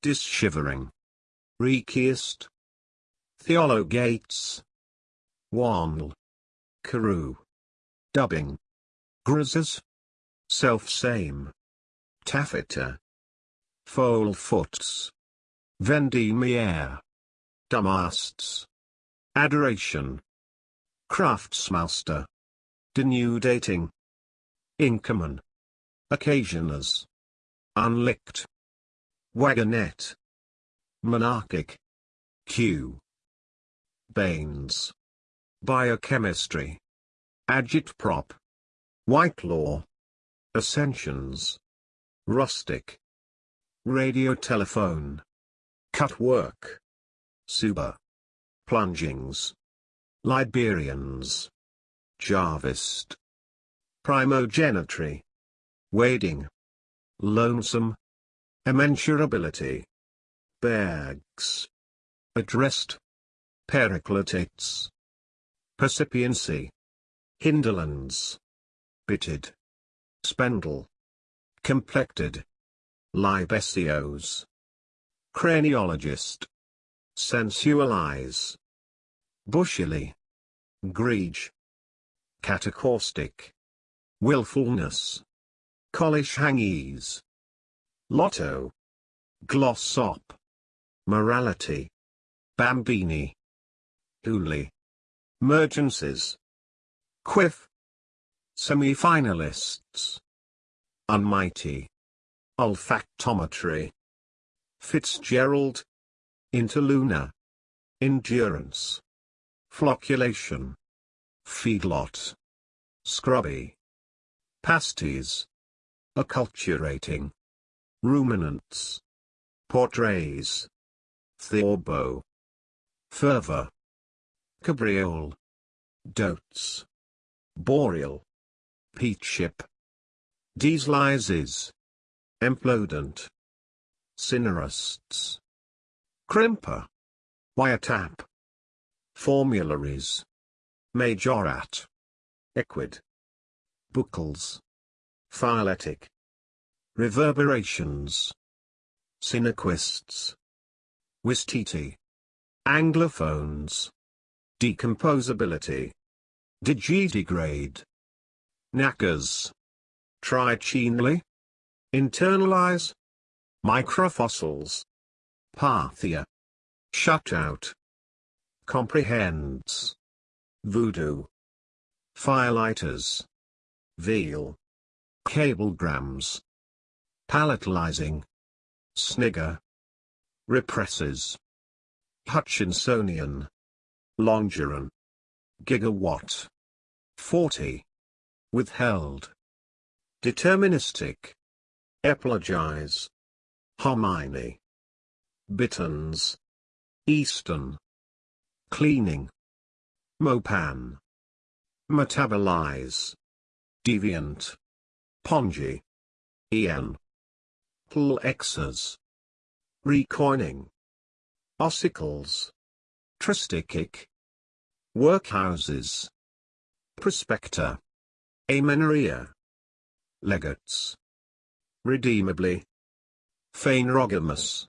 Disshivering, Rekiest, Theologates, Wanl, Carew, Dubbing, Grizzes, Self-same, Taffeta, Foalfoots, Vendemiaire, Dumasts, Adoration, Craftsmaster, Denudating, Inkerman, Occasioners, Unlicked, Wagonette, Monarchic, Q. Baines, Biochemistry, Agitprop, Whitelaw, Ascensions, Rustic, Radiotelephone, Cutwork, Suba, Plungings, Liberians, Jarvist, Primogenitry, Wading, Lonesome, Immensurability, Bags, Addressed, Periclitates, Percipiency, Hinderlands, Bitted, Spendle, Complected, Libesios, Craniologist, Sensualize, Bushily, Greege, Catacaustic, Willfulness, Collish Hangese, Lotto, Glossop, Morality, Bambini, Hooley, Mergencies, Quiff, Semi-finalists, Unmighty, Olfactometry, Fitzgerald, Interluna, Endurance, Flocculation, Feedlot, Scrubby, Pasties, Acculturating, Ruminants, Portraits, Theorbo, Fervor, Cabriole, Dotes, Boreal, Peatship, Dieselises, Emplodent, Cinerusts, Crimper, Wiretap, formularies. Majorat. Equid. Buckles. Phyletic. Reverberations. Synequists. Wistiti. Anglophones. Decomposability. Digidegrade. Knackers. Trichenally. Internalize. Microfossils. Parthia. Shut out. Comprehends. Voodoo. Firelighters. Veal. Cablegrams. Palatalizing. Snigger. Represses. Hutchinsonian. Longeron. Gigawatt. 40. Withheld. Deterministic. Epilogize. Hominy. Bitterns. Eastern. Cleaning. Mopan. Metabolize. Deviant. Pongy. En. Plexus. Recoining. Ossicles. Tristichic. Workhouses. Prospector. Amenorrhea. Legates. Redeemably. Phanerogamous.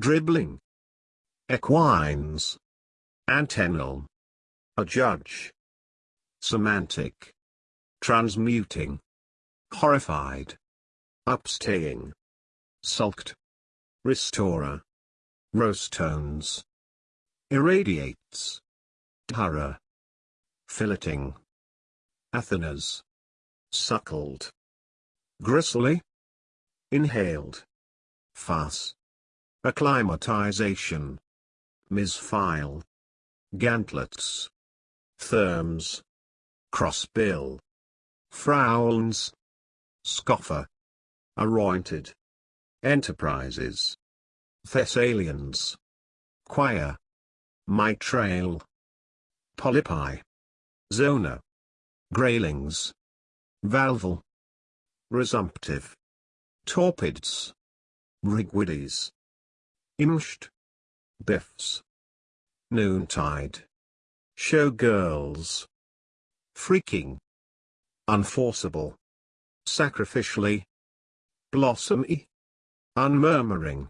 Dribbling. Equines. Antennal. A judge. Semantic. Transmuting. Horrified. Upstaying. Sulked. Restorer. Rose tones. Irradiates. Horror. Filleting. Athenas. Suckled. Gristly. Inhaled. Fuss. Acclimatization. Misfile. Gantlets. Therms. Crossbill. Frowns. Scoffer. Arointed. Enterprises. Thessalians. Choir. Mitrail. Polypi. Zona. Graylings. Valval. Resumptive. Torpids. Rigwides. Imsht. Biffs. Noontide. Showgirls. Freaking. Unforceable. Sacrificially. Blossomy. Unmurmuring.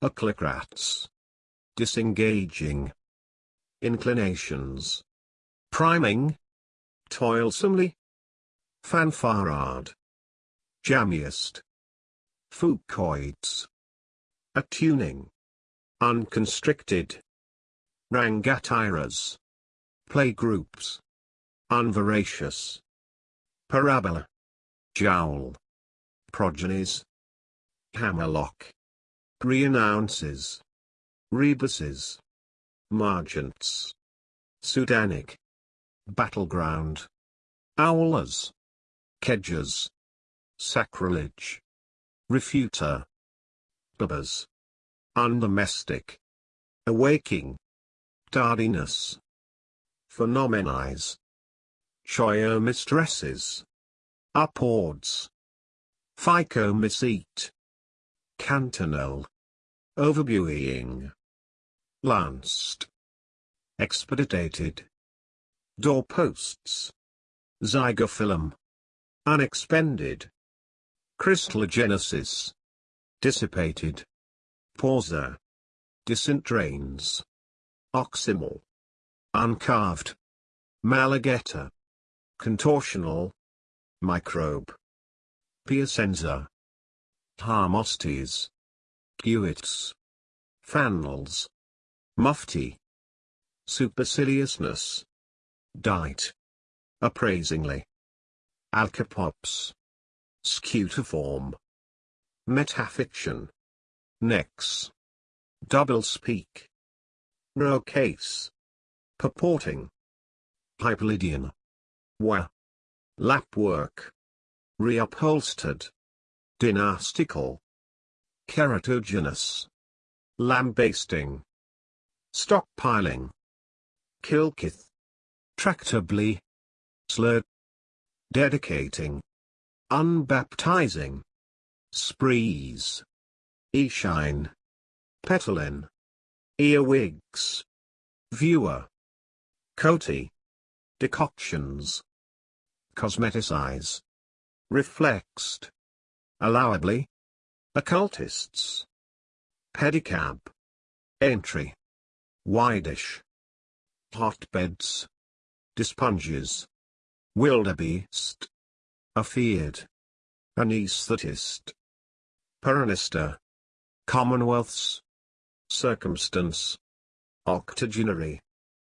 Occlicrats. Disengaging. Inclinations. Priming. Toilsomely. Fanfarade. Jammiest. Fucoids. Attuning. Unconstricted. Rangatiras. Playgroups. Unveracious. Parabola. Jowl. Progenies. Hammerlock. Reannounces. Rebuses. Margents. Sudanic. Battleground. Owlers. Kedgers. Sacrilege. Refuter. Bubbers. Undomestic. Awaking. Tardiness. Phenomenize. Choyo mistresses. Upwards. Phycomycete. Cantonal. Overbuoying. Lanced. Expedited. Doorposts. Zygophyllum. Unexpended. Crystallogenesis. Dissipated. Pausa. Disintrains. Oximal. Uncarved. Malagetta. Contortional. Microbe. Piacenza. Harmostes. Gewits. Fannels. Mufti. Superciliousness. Dite. Appraisingly. Alcapops. Scutiform. Metafiction. Nex. Double speak. Rocase. Purporting. Hyperlydian. Wa. Lapwork. Reupholstered. Dynastical. Keratogenous. Lambasting. Stockpiling. Kilkith. Tractably. Slurred. Dedicating. Unbaptizing. Sprees. Eshine. Petalin. Earwigs. Viewer. Coty. Decoctions. Cosmeticize. Reflexed. Allowably. Occultists. Pedicab. Entry. Widish. Hotbeds. Dispunges. Wildebeest. Afeared. Anesthetist. Peronister. Commonwealths. Circumstance. Octogenary.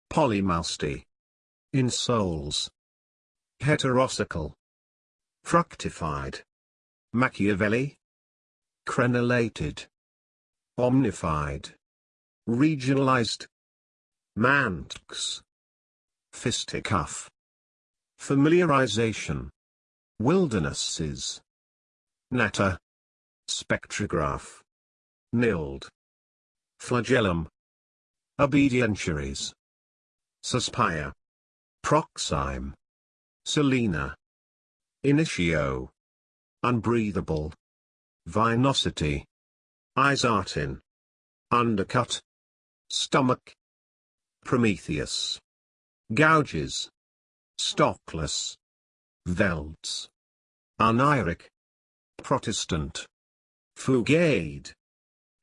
Polymousty. Insoles. Heterosical. Fructified. Machiavelli. Crenellated. Omnified. Regionalized. Manx. Fisticuff. Familiarization. Wildernesses. Natter. Spectrograph. Nilled. Flagellum. Obedientiaries. Suspire. Proxime. Selena. Initio. Unbreathable. Vinosity. Isartin. Undercut. Stomach. Prometheus. Gouges. Stockless. Velds. Uniric. Protestant. Fugade.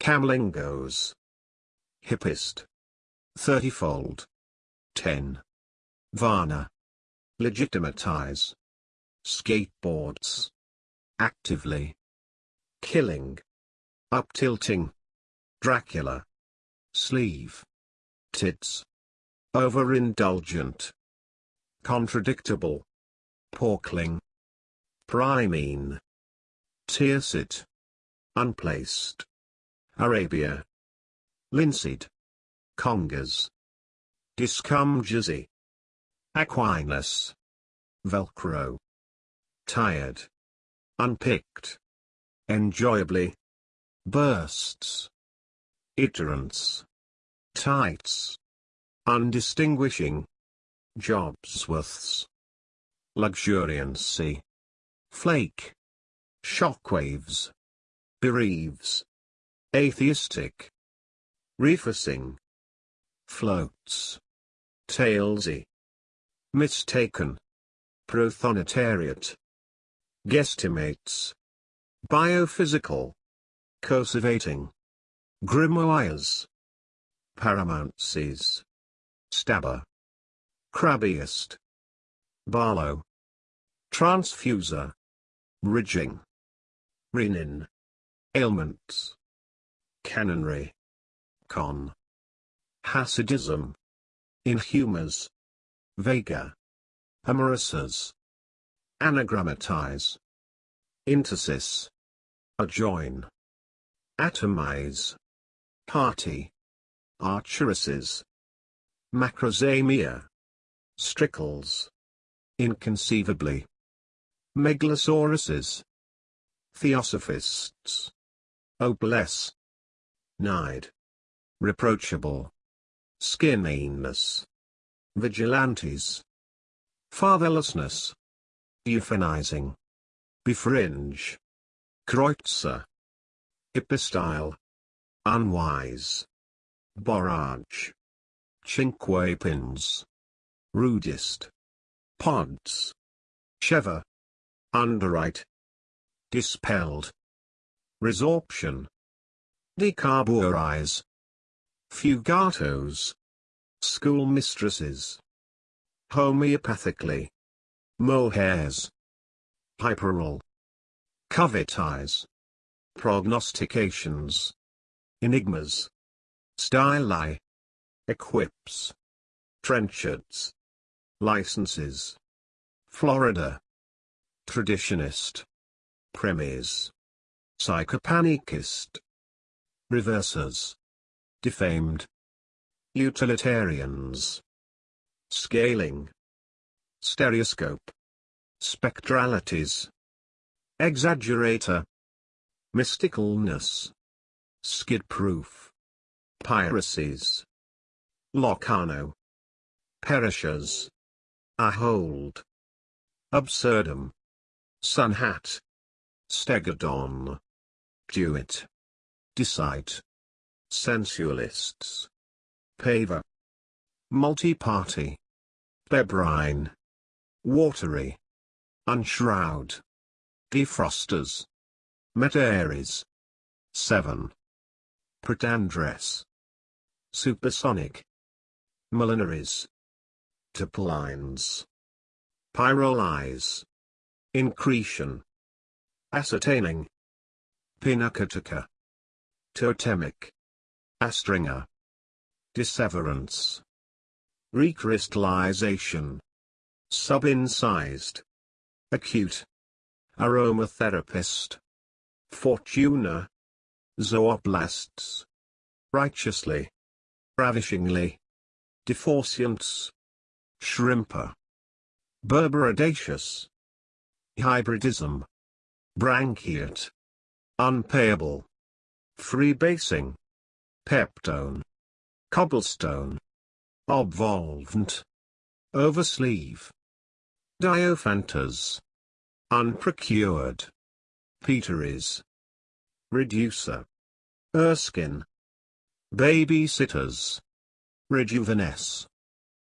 Camlingos. Hippist. Thirtyfold. 10. Varna. Legitimatize. Skateboards. Actively. Killing. Uptilting. Dracula. Sleeve. Tits. Overindulgent. Contradictable. Porkling. Primine. Tearsit. Unplaced. Arabia. Linseed. Congas. Discumgesy. Aquinas. Velcro. Tired. Unpicked. Enjoyably. Bursts. Iterance. Tights. Undistinguishing. Jobsworths. Luxuriancy. Flake. Shockwaves. Bereaves. Atheistic. Refacing. Floats. Talesy. Mistaken. Prothonotariat. Guesstimates. Biophysical. Cursivating. Grimoires. Paramountsies. Stabber. Crabbiest. Barlow. Transfuser. Ridging. Renin. Ailments. Canonry. Con. Hasidism. Inhumas. Vega. Amorisas. Anagrammatize. Intersis. Adjoin. Atomize. Party. Archeresses. Macrozamia. Strickles. Inconceivably. Megalosauruses. Theosophists. Obless. Nide. Reproachable. Skinniness. Vigilantes. Fatherlessness. Euphanizing. Befringe. Kreutzer. Epistyle. Unwise. Borage. Chinquapins. Rudist. Pods. Sheva. Underwrite. Dispelled. Resorption. Decarburize. Fugatos. Schoolmistresses. Homeopathically. Mohairs. Hyperal. Covetize. Prognostications. Enigmas. Styli. Equips. Trenchards. Licenses. Florida. Traditionist. Premise. Psychopanicist. Reversers. Defamed. Utilitarians. Scaling. Stereoscope. Spectralities. Exaggerator. Mysticalness. Skid-proof. Piracies. Locarno. Perishers. Ahold. Absurdum. Sunhat. Stegodon. Duet. Decide. Sensualists. Paver. Multi-party. Bebrine. Watery. Unshroud. Defrosters. Meta-Aries. 7. Pretandress. Supersonic. Millinaries. Topolines. Pyrolyze. Incretion. Ascertaining. Pinacoteca. Totemic. Astringer. Disseverance. Recrystallization. Subincised. Acute. Aromatherapist. Fortuna. Zooplasts. Righteously. Ravishingly. Deforcients. Shrimper. Berberidaceous. Hybridism. Branchiate. Unpayable. Freebasing. Peptone. Cobblestone. Obvolvent. Oversleeve. Diophantus. Unprocured. Peteries. Reducer. Erskine. Babysitters. Rejuvenesce.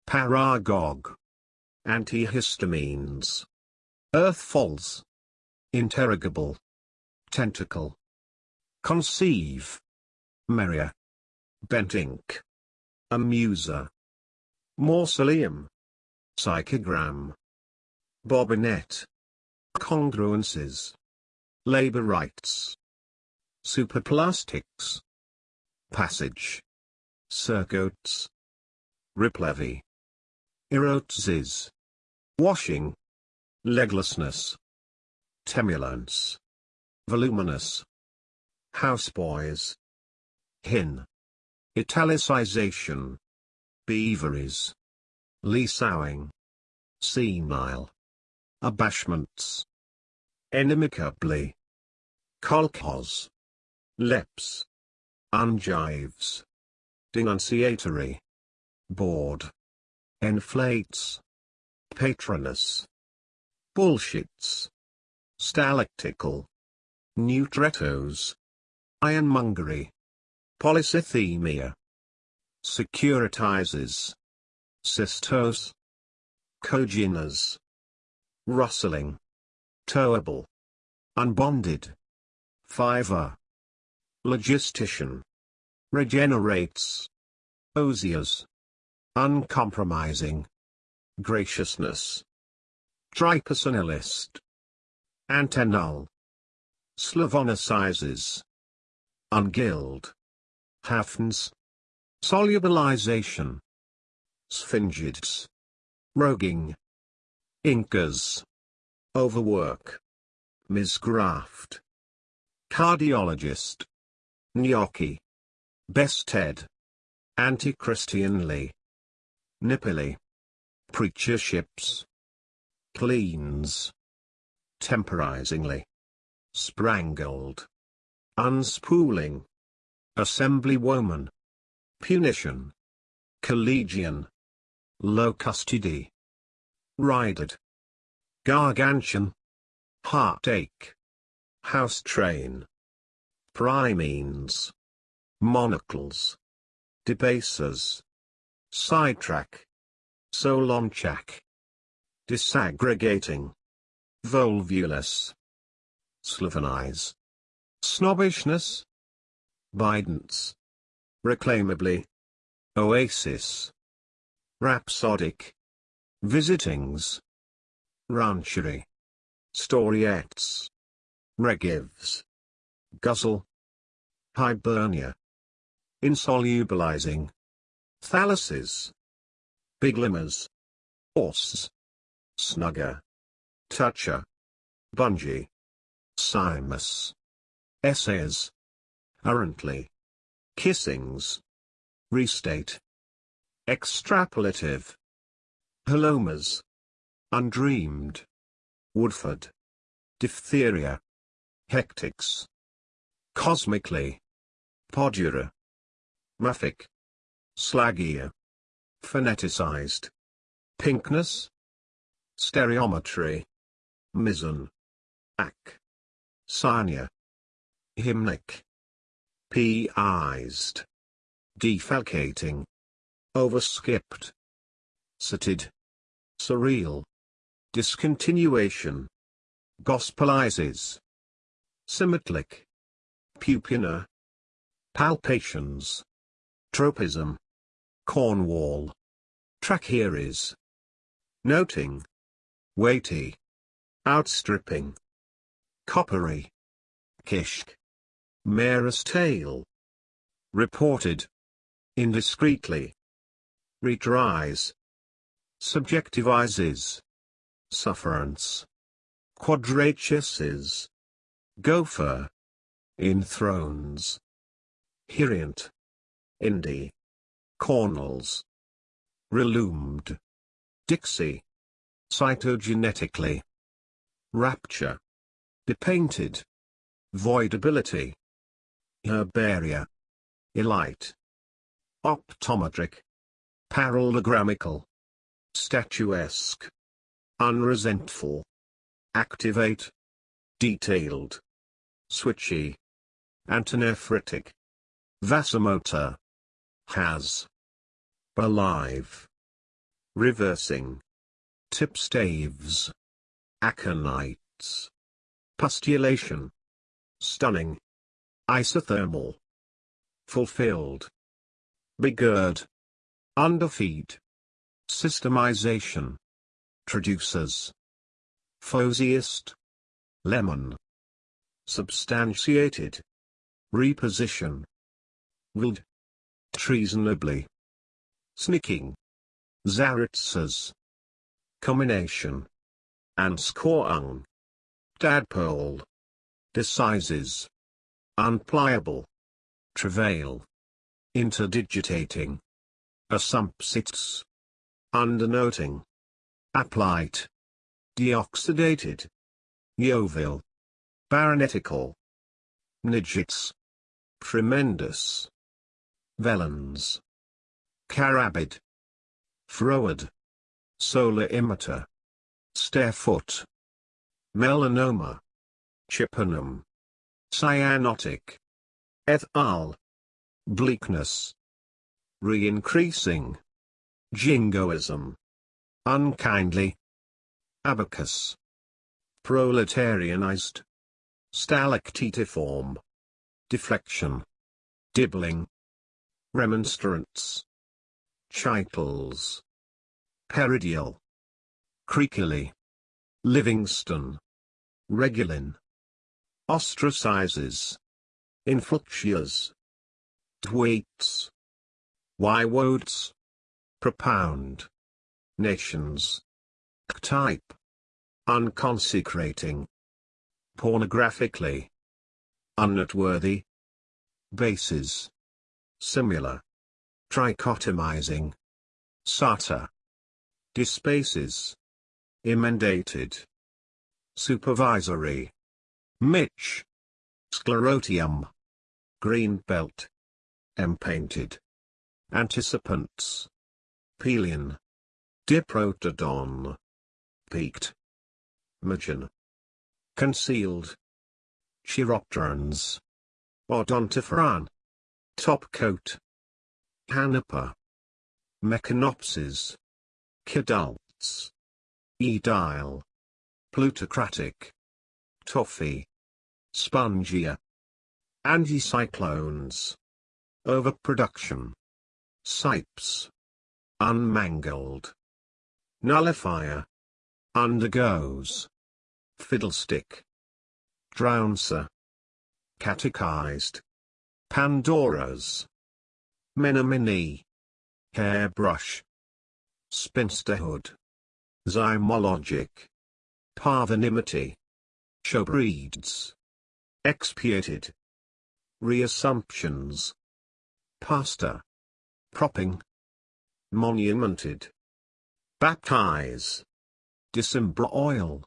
Paragog. Antihistamines. Earth falls. Interrogable. Tentacle. Conceive. Merrier. Bent ink. Amuser. Mausoleum. Psychogram. Bobbinet. Congruences. Labor rights. Superplastics. Passage. Circuits. Riplevy. Erotses. Washing. Leglessness. Temulance. Voluminous. Houseboys. Hin. Italicization. Beaveries. lee Leasowing. Senile. Abashments. Inimicably. Kolkhoz. Leps. Unjives. Denunciatory. Bored. Inflates. Patronus. Bullshits. Stalactical. Nutrettos. Ironmongery. Polycythemia. Securitizes. Cystose. Coginas. Rustling. Towable. Unbonded. Fiver. Logistician. Regenerates. Osiers. Uncompromising. Graciousness. Tripersonalist. Antennal. Slavonicizes. Unguild. Hafns. Solubilization. Sphingids. Roguing. Incas. Overwork. Misgraft. Cardiologist. Gnocchi. Bested. Anti-Christianly. Nippily. Preacherships. Cleans. Temporizingly. Sprangled. Unspooling. Assemblywoman. Punition. Collegian. Low custody. Rided. Gargantian. Heartache. House train. Primines. Monocles. Debasers. Sidetrack. Solonchak. Disaggregating. Volvulus. Slavonize. Snobbishness. Bidence. Reclaimably. Oasis. Rhapsodic. Visitings. Ranchery. Storiettes. Regives. Guzzle. Hibernia. Insolubilizing. Thalasses. Biglimas. Horse. Snugger. Toucher. Bungee. Simus. Essays. Errantly. Kissings. Restate. Extrapolative. Halomas. Undreamed. Woodford. Diphtheria. Hectics. Cosmically. Podura. Muffic. Slagia. Phoneticized. Pinkness. Stereometry. Mizzen. Ac. Sarnia. Hymnic. P-ized. Defalcating. Overskipped. Sated. Surreal, discontinuation, gospelizes, symmetric, pupina, palpations, tropism, Cornwall, trachearies, noting, weighty, outstripping, coppery, kishk, mare's tail, reported, indiscreetly, retries, subjectivizes, sufferance, quadratuses, gopher, enthrones, hiriant, indie, cornels, relumed, Dixie, cytogenetically, rapture, depainted, voidability, herbaria, elite, optometric, parallelogramical, statuesque, unresentful, activate, detailed, switchy, antinephritic, vasomotor, has, alive, reversing, tipstaves, aconites, pustulation, stunning, isothermal, fulfilled, begird, underfeed, systemization, traducers, fosiest, lemon, substantiated, reposition, willed, treasonably, snicking, zaritzers, combination, anskorung, tadpole, decises, unpliable, travail, interdigitating, assumpsits, undernoting, aplite, deoxidated, Yeovil, baronetical, nidgets, tremendous, velens, carabid, froward, solar emitter, starefoot, melanoma, chippenum, cyanotic, ethal, bleakness, re-increasing, jingoism, unkindly, abacus, proletarianized, stalactitiform, deflection, dibbling, remonstrance, chitals, peridial, creakily, Livingston, Regulin, ostracizes, influxias, Dwaits. Wywodes. Propound. Nations. Type. Unconsecrating. Pornographically. Unnoteworthy. Bases. Similar. Trichotomizing. SATA. Dispaces. Emendated. Supervisory. Mitch. Sclerotium. Green belt. Empainted. Anticipants. Pelion. Diprotodon. Peaked. Magen. Concealed. Chiropterans. Odontophran. Top coat. Canopa. Mechanopsis. Kidults. Edile. Plutocratic. Toffee. Spongia. Anticyclones. Overproduction. Sipes. Unmangled. Nullifier. Undergoes. Fiddlestick. Drownser. Catechized. Pandoras. Menominee. Hairbrush. Spinsterhood. Zymologic. Parvenimity. Showbreeds. Expiated. Reassumptions. Pasta. Propping. Monumented. Baptize. December oil.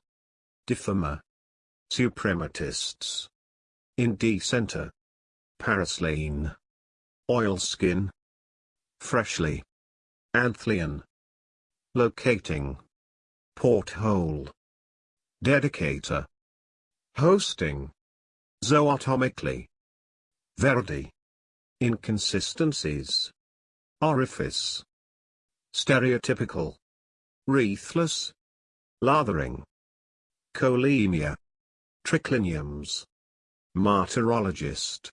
Diffamer. Suprematists. Indecenter. Paraslane. Oilskin. Freshly. Anthlian. Locating. Porthole. Dedicator. Hosting. Zootomically. Verdi. Inconsistencies. Orifice. Stereotypical. Wreathless. Lathering. Cholemia. Tricliniums. Martyrologist.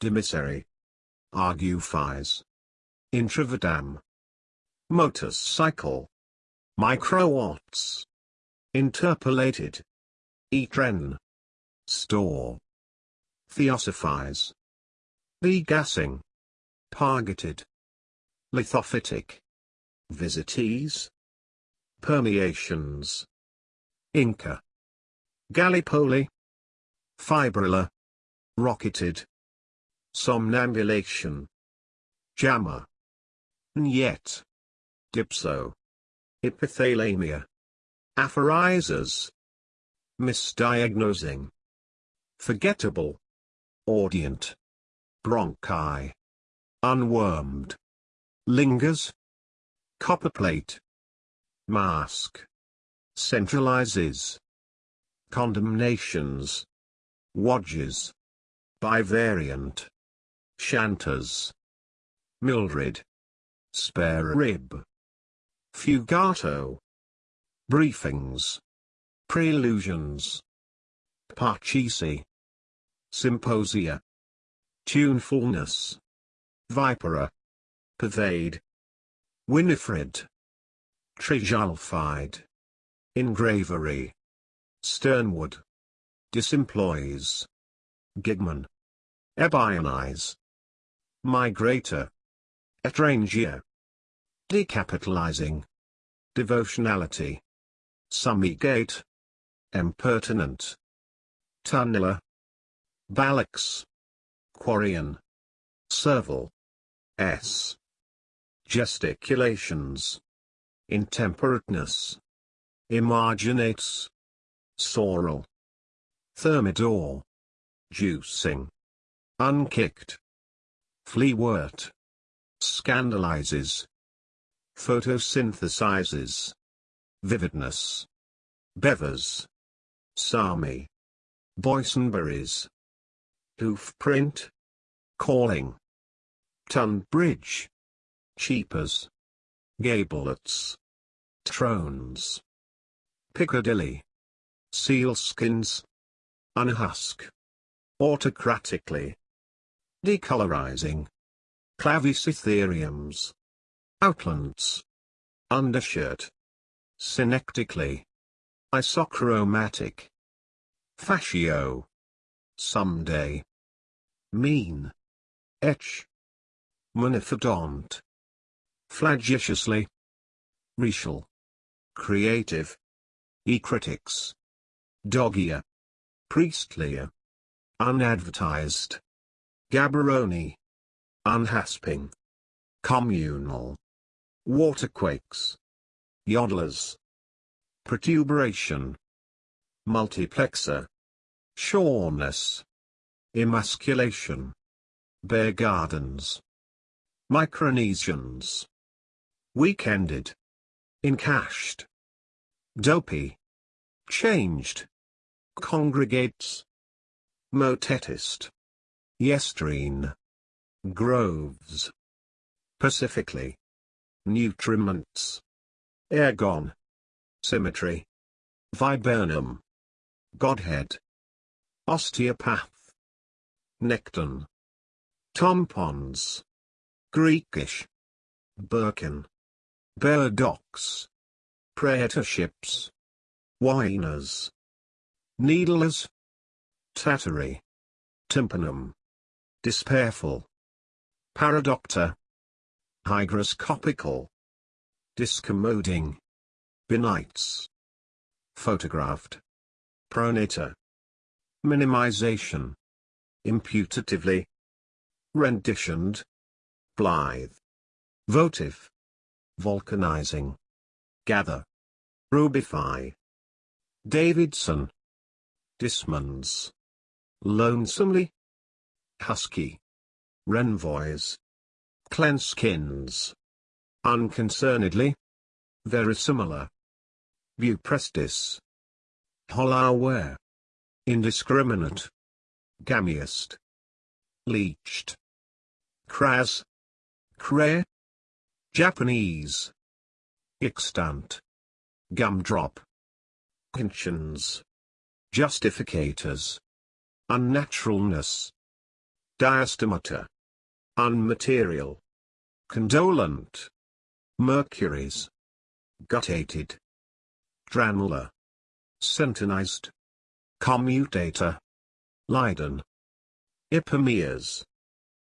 Demissary. Argufies. Intravadam. Motorcycle. Microwatts. Interpolated. Etren. Store. Theosophize. Degassing. Targeted. Lithophytic. Visitees. Permeations. Inca. Gallipoli. Fibrilla Rocketed. Somnambulation. Jammer. Yet. Dipso. Epithalamia. Aphorizers. Misdiagnosing. Forgettable. Audient. Bronchi. Unwormed. Lingers. Copperplate. Mask. Centralizes. Condemnations. Wadges. Bivariant. Shanters. Mildred. Spare rib. Fugato. Briefings. Prelusions. Parchisi. Symposia. Tunefulness. Vipera. Pervade. Winifred. Trijulfied. Engravery. Sternwood. Disemploys. Gigman. Ebionize. Migrator. Etrangia. Decapitalizing. Devotionality. Summigate. Impertinent. Tunneler. Balax. Quarian. Serval. S. Gesticulations. Intemperateness. Emarginates. sorrel, Thermidor. Juicing. Unkicked. Fleawort. Scandalizes. Photosynthesizes. Vividness. Bevers. Sami. Boysenberries. Hoofprint. Calling. Tunbridge. Cheapers. Gablets. Trones. Piccadilly. Sealskins. Unhusk. Autocratically. Decolorizing. Clavicytheriums. Outlands. Undershirt. Synectically. Isochromatic. Fascio. Someday. Mean. Etch. Manifidont. Flagitiously. Racial. Creative. E-critics. Dogia. Priestlier. Unadvertised. Gaborone. Unhasping. Communal. Waterquakes. Yodelers. Protuberation. Multiplexer. Shorness. Emasculation. Bear gardens. Micronesians. Weekended. Encashed. Dopey. Changed. Congregates. Motetist. Yestrine. Groves. Pacifically. Nutriments. Ergon. Symmetry. Viburnum. Godhead. Osteopath. Necton. Tampons. Greekish. Birkin. Burdox. Praetorships. Whiners. Needlers. Tattery. Tympanum. Despairful. Paradoctor. Hygroscopical. Discommoding. Benites. Photographed. Pronator. Minimization. Imputatively. Renditioned. Blithe. Votive. Volcanizing. Gather. Rubify. Davidson. Dismans. Lonesomely. Husky. Renvoys. Clenskins. Unconcernedly. Verisimilar. Buprestis. Hollowware. Indiscriminate. Gammiest. Leached. Cras. Cray. Japanese. Extant. Gumdrop. Conscience. Justificators. Unnaturalness. Diastomata. Unmaterial. Condolent. Mercuries. Gutated. Granular. Centonized. Commutator. Leiden. Ipomeas.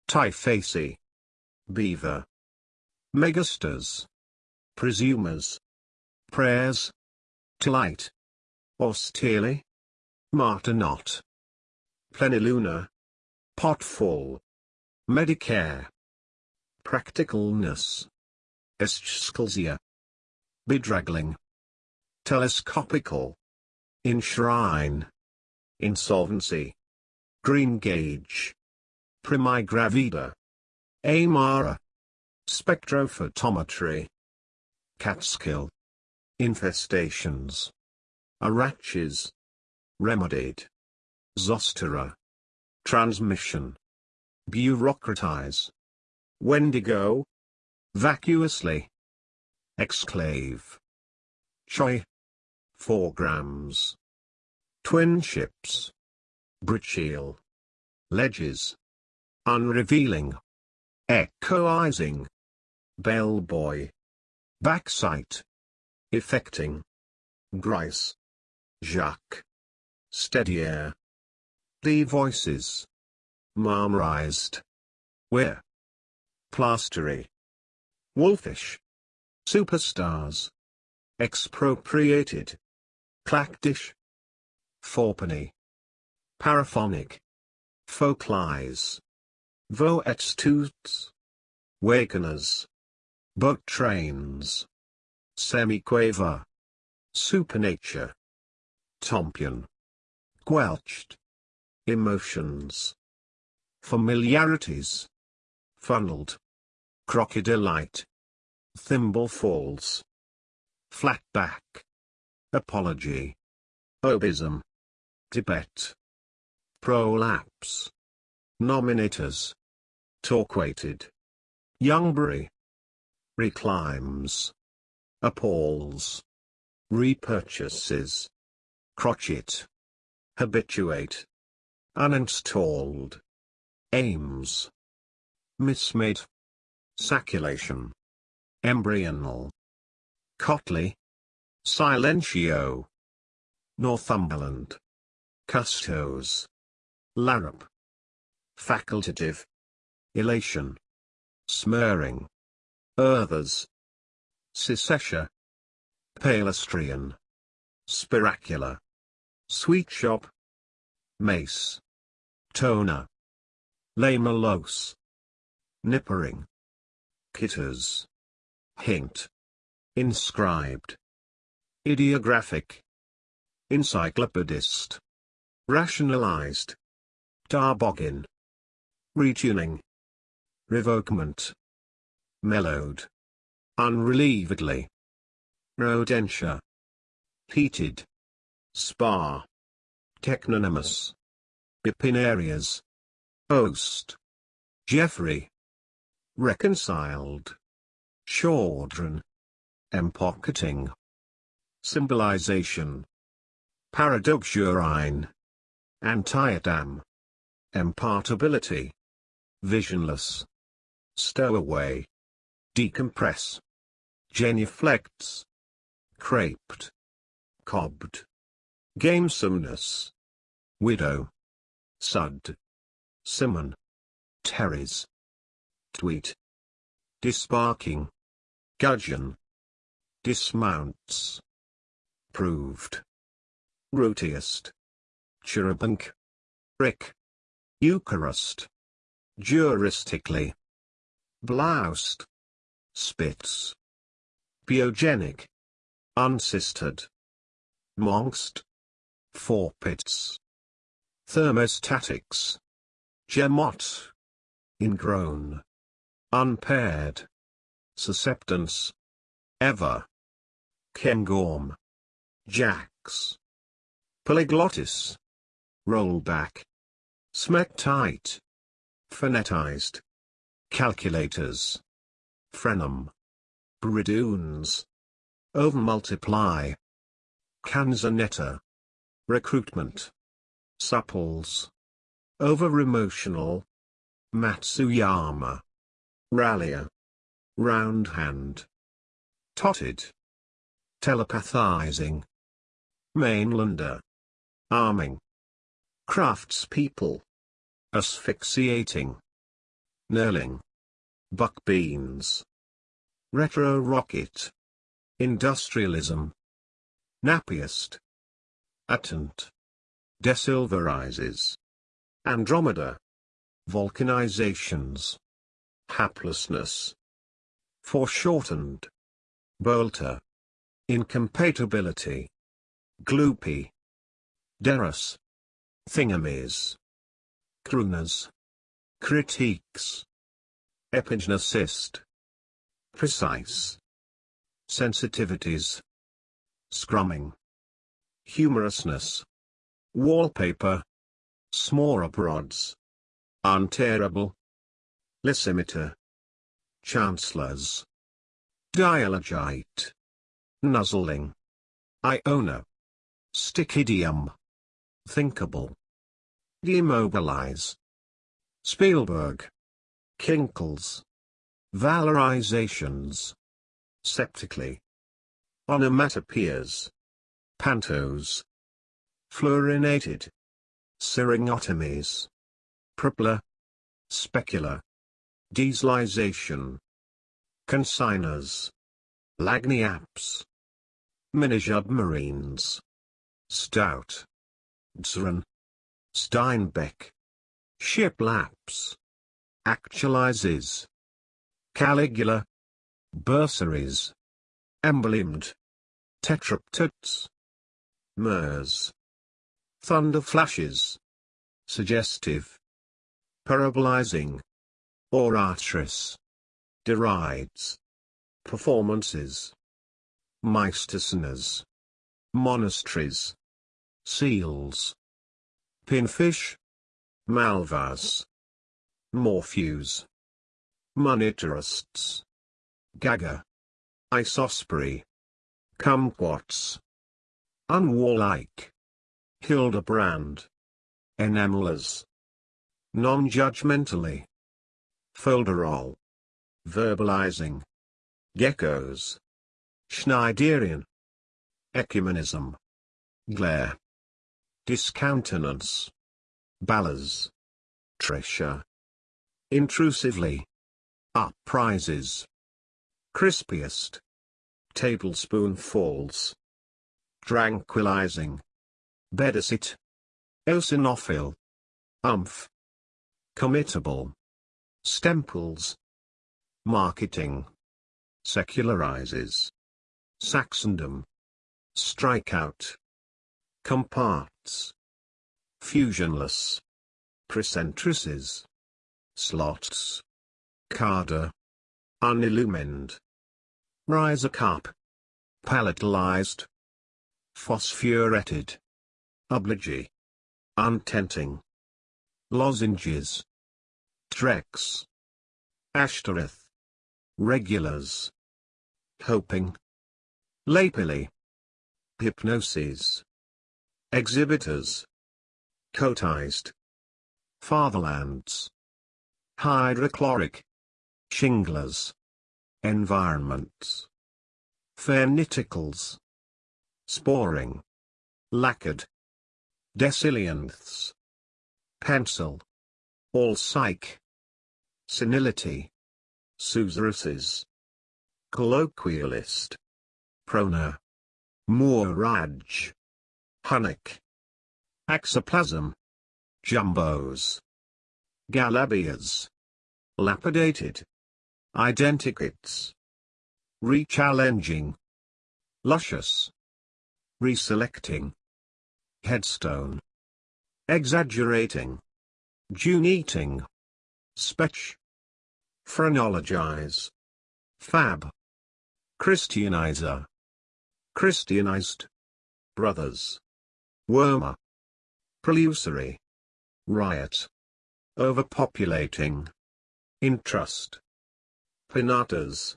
Typhacy. Beaver. Megasters. Presumers. Prayers. Tillite. Austerely. Martinot. Pleniluna. Potfall. Medicare. Practicalness. Eschscholzia. Bedraggling. Telescopical. Enshrine. Insolvency. Green gauge. Primigravida. Amara. Spectrophotometry. Catskill. Infestations. Araches. Remedied. Zostera. Transmission. Bureaucratize. Wendigo. Vacuously. Exclave. Choi. 4 grams. Twin ships. Britcheel. Ledges. Unrevealing. Echoizing. Bellboy. Backsight. Effecting. Grice. Jacques. Steadier. The voices. Marmorized. Where? Plastery. Wolfish. Superstars. Expropriated. Clackdish. Fourpenny. Paraphonic. Folklies. Voets toots. Wakeners. Boat trains. Semiquaver. Supernature. Tompion. Quelched. Emotions. Familiarities. Funneled. Crocodilite. Thimble falls. Flatback. Apology. Obism. Tibet. Prolapse. Nominators. Torquated. Youngbury. Reclimes. Appalls. Repurchases. Crotchet. Habituate. Uninstalled. Aims. Mismade. Saculation. Embryonal. Cotley. Silentio. Northumberland. Custos. Larup. Facultative. Elation. Smurring. Earthers. Secessia. Palestrian. Spiracular. Sweet shop. Mace. Toner. Lamelose. Nippering. Kitters. Hint. Inscribed. Ideographic. Encyclopedist. Rationalized. Tarbogin. Retuning. Revokement. Mellowed. Unrelievedly. Rodentia. Heated. Spar. Technonymous. Bipinarias. Ost. Jeffrey. Reconciled. Chaudron. Empocketing. Symbolization. Paradoxurine. Antiadam. Impartability. Visionless. Stowaway. Decompress. Genuflects. Craped. Cobbed. Gamesomeness. Widow. Sud. Simon. Terry's. Tweet. Disparking. Gudgeon. Dismounts. Proved. Rootiest. Cherubunk. Rick. Eucharist. Juristically. Bloused. Spitz. Biogenic. Unsistered. Monst. Forpits. Thermostatics. Gemot. Ingrown. Unpaired. Susceptance. Ever. Kengorm. Jacks. Polyglottis. Rollback. Smectite. Phonetized. Calculators. Frenum. Bridoons. Over-multiply. Recruitment. Supples. Over-emotional. Matsuyama. Rallier. Round hand. Totted. Telepathizing. Mainlander. Arming. Craftspeople. Asphyxiating. Knurling. Buckbeans. Retro rocket. Industrialism. Nappiest. Attent. Desilverizes. Andromeda. Vulcanizations. Haplessness. Foreshortened. Bolter. Incompatibility. Gloopy. Derus. Thingamies. Crooners. Critiques. Epigeneticist. Precise. Sensitivities. Scrumming. Humorousness. Wallpaper. Smorabrods. Unterrible. Lysimeter. Chancellors. Dialogite. Nuzzling. Iona. Stichidium. Thinkable. Demobilize. Spielberg. Kinkles. Valorizations. Septically. Onomatopoeias. Pantos. Fluorinated. Syringotomies. Propler. Specular. Dieselization. Consigners. Lagniappes. Mini-submarines. Stout. Dzran. Steinbeck. Shiplaps. Actualizes. Caligula. Bursaries. Emblemed. Tetraptotes. MERS. Thunder flashes. Suggestive. Parabolizing. Oratress. Derides. Performances. Meistersoners. Monasteries. Seals. Pinfish. Malvas. Morphews. Monetarists. Gaga. Isosprey. Kumquats. Unwarlike. Hildebrand. Enamelers. Non-judgmentally. Folderol. Verbalizing. Geckos. Schneiderian. Ecumenism. Glare. Discountenance. Ballers. Treasure. Intrusively. Uprises. Crispiest. Tablespoonfuls. Tranquilizing. Bedicit. Eosinophil. Umph. Committable. Stemples. Marketing. Secularizes. Saxondom. Strikeout. Comparts. Fusionless. Precentrices. Slots. Carder. Unillumined. Cup. Palatalized. Phosphuretted. Obligee. Untenting. Lozenges. Trex. Ashtoreth. Regulars. Hoping. Lapilly. Hypnoses. Exhibitors. Coatized. Fatherlands. Hydrochloric. Shinglers. Environments. ferniticals, Sporing. Lacquered. Decilianths. Pencil. All psych. Senility. Susaruses. Colloquialist. Prona. Mooraj. Hunnick. Axoplasm. Jumbos. Galabias. Lapidated. Identikits. Rechallenging. Luscious. Reselecting. Headstone. Exaggerating. June eating. Spetch. Phrenologize. Fab. Christianizer. Christianized. Brothers. Wormer. Prelusory. Riot. Overpopulating. Intrust. Pinatas.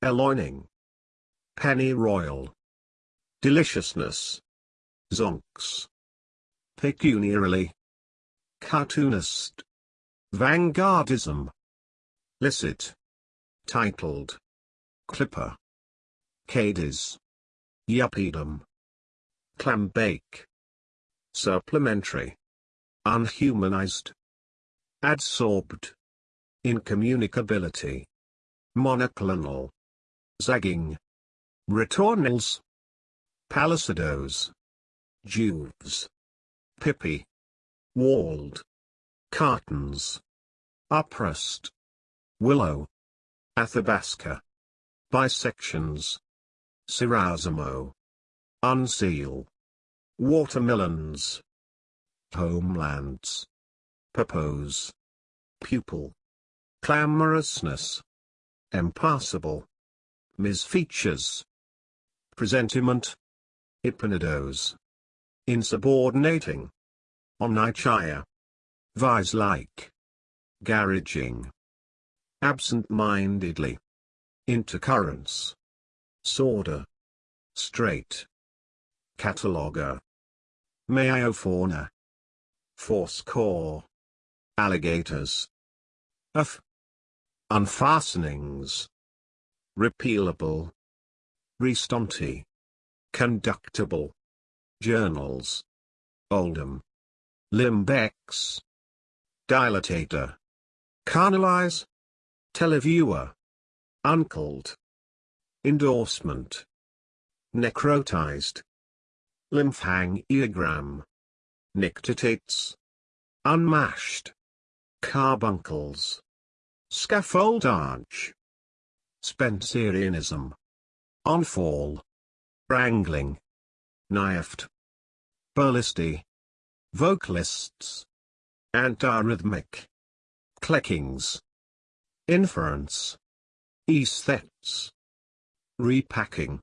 Eloining. pennyroyal. Deliciousness. Zonks. Pecuniarily. Cartoonist. Vanguardism. Licit. Titled. Clipper. Cadiz. Yuppiedom. Clambake. Supplementary. Unhumanized. Adsorbed. Incommunicability. Monoclonal. Zagging. Retornals. Palisadoes. Juves. Pippy. Walled. Cartons. Uprust. Willow. Athabasca. Bisections. Cirasimo. Unseal. Watermelons. Homelands. Purpose. Pupil. Clamorousness. Impassable. Misfeatures. Presentiment. Hypnodose. Insubordinating. Omnichia. Vise-like. Garaging. Absent-mindedly. Intercurrents. Sorder. Straight. Cataloger. Meiofauna. Fourscore. Alligators. F. Unfastenings. Repealable. Restonti. Conductible. Journals. Oldham. Limbex. Dilatator. Carnalize. Televiewer. Uncled. Endorsement. Necrotized. Lymphangiogram. Nictitates. Unmashed. Carbuncles. Scaffoldage. Spencerianism. Onfall. Wrangling. Knifed. Burlisty. Vocalists. Antiarrhythmic. Cleckings. Inference. Aesthets. Repacking.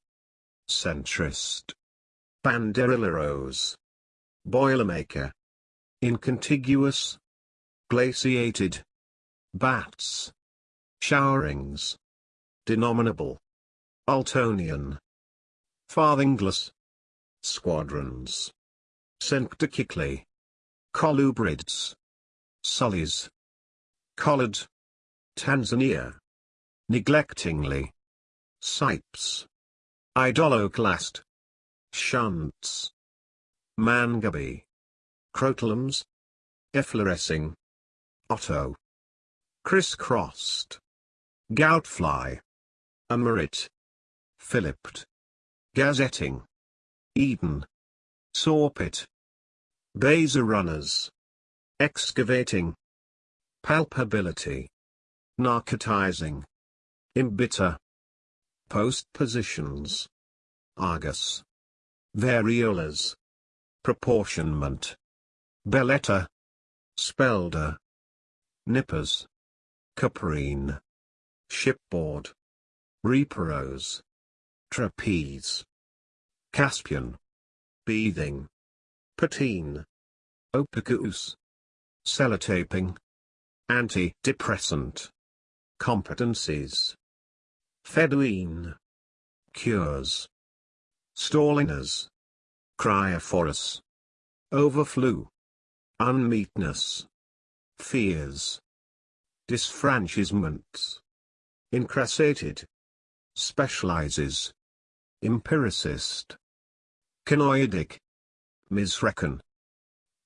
Centrist. Banderilleros. Boilermaker. Incontiguous. Glaciated. Bats. Showerings. Denominable. Altonian. Farthingless. Squadrons. Synectically. Colubrids. Sullies. Collared. Tanzania. Neglectingly. Sipes. Idoloclast. Shunts. Mangabey. Crotalums. Efflorescing. Otto. Crisscrossed. Goutfly. Amerit. Philipped. Gazetting. Eden. Sawpit. Baser runners. Excavating. Palpability. Narcotizing. Imbitter. Postpositions. Argus. Variolas. Proportionment. Belletta. Spelder. Nippers. Caprine. Shipboard. Reparos. Trapeze. Caspian. Beathing. Patine. Opicus. Sellotaping. Antidepressant. Competencies. Fedouine. Cures. Stalliners. Cryophorus. Overflew. Unmeetness. Fears. Disfranchisements. Incrassated. Specializes. Empiricist. Canoidic. Misreckon.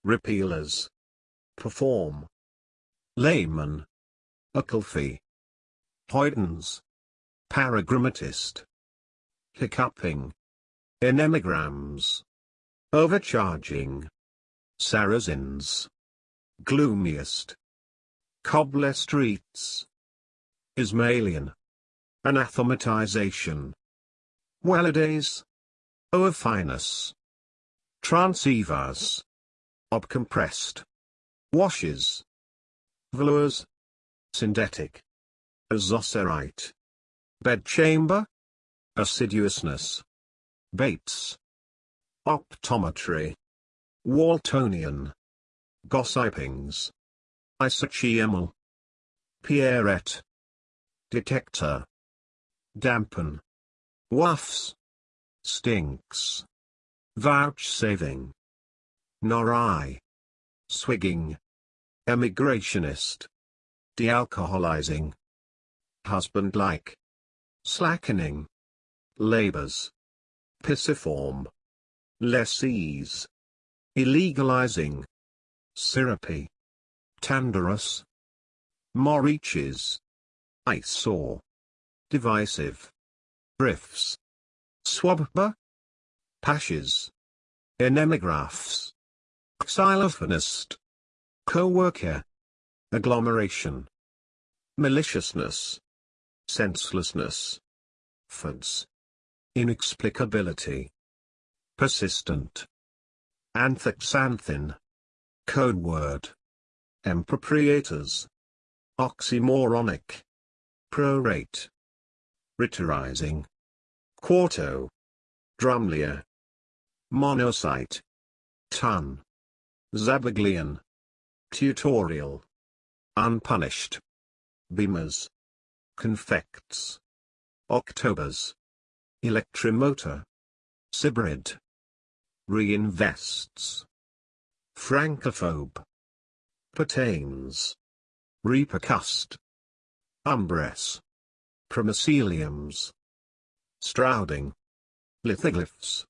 Repealers. Perform. Layman. Uckelfie. Hoydens. Paragrammatist. Hiccuping. Enemigrams. Overcharging. Saracens. Gloomiest. Cobbler streets. Ismailian. Anathematization. Welladays. Oophinus. Transivas. Obcompressed. Washes. Velours. Synthetic. Azocerite. Bedchamber. Assiduousness. Bates. Optometry. Waltonian. Gossipings. Isocheimal. Pierrette. Detector. Dampen. wafts, stinks, vouchsafing, nor I, swigging, emigrationist, dealcoholizing, husband-like, slackening, labors, pisiform, lessees, illegalizing, syrupy, tanderous, moriches, eyesore, divisive, briefs, Swabba. pashes, enemigraphs, xylophonist, co-worker, agglomeration, maliciousness, senselessness, fuds, inexplicability, persistent, anthoxanthin, code word, impropriators, oxymoronic, prorate, ritorizing, quarto, drumlia, monocyte, ton, zabaglione, tutorial, unpunished, beamers, confects, octobers, electromotor, sybrid, reinvests, francophobe, pertains, repercust, umbress, promyceliums, strouding, lithoglyphs,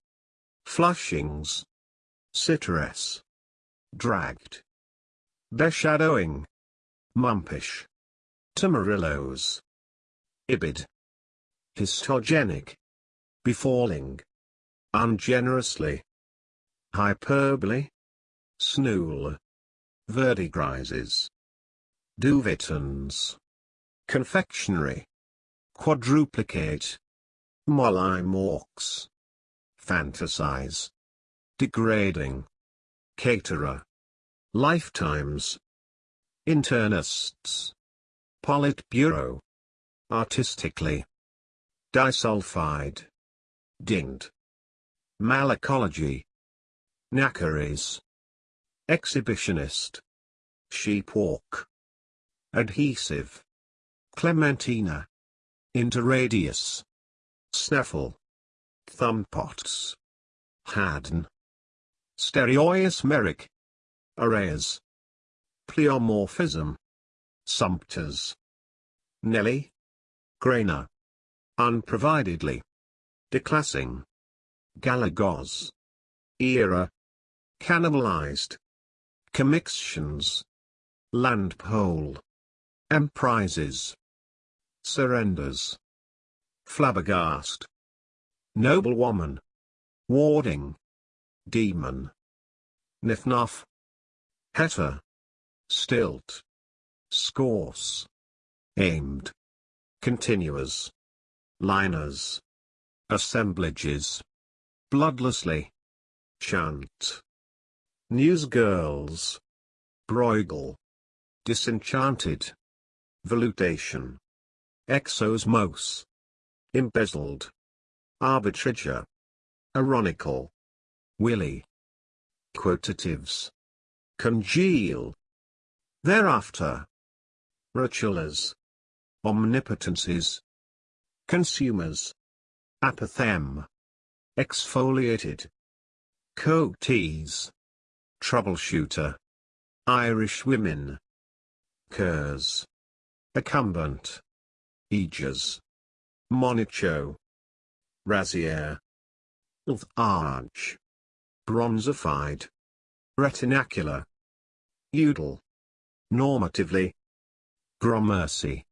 flushings, citrus, dragged, beshadowing, mumpish, tamarillos, ibid, histogenic, befalling, ungenerously, hyperbole, snool, verdigrises, duvitons, confectionery, quadruplicate, mollymawks, fantasize, degrading, caterer, lifetimes, internists, politburo, artistically, disulfide, dinged, malacology, knackeries, exhibitionist, sheepwalk, adhesive, clementina, interradius, snaffle, thumbpots, haddon, stereoisomeric, arrays, pleomorphism, sumpters, Nelly, Grainer, unprovidedly, declassing, galagos, era, cannibalized, commixtions, land pole, emprises, surrenders, flabbergast, noblewoman, warding, demon, nifnuff, heter, stilt, scorse, aimed, continuous, liners, assemblages, bloodlessly, chant, newsgirls, broigle, disenchanted, volutation, exosmos, embezzled, arbitrager, ironical, willy, quotatives, congeal, thereafter, rotulas, omnipotencies, consumers, apothem, exfoliated, coatees, troubleshooter, Irish women, curs, accumbent, aegis, monicho, razier, arch, bronzified, retinacular, udal, normatively, gramercy,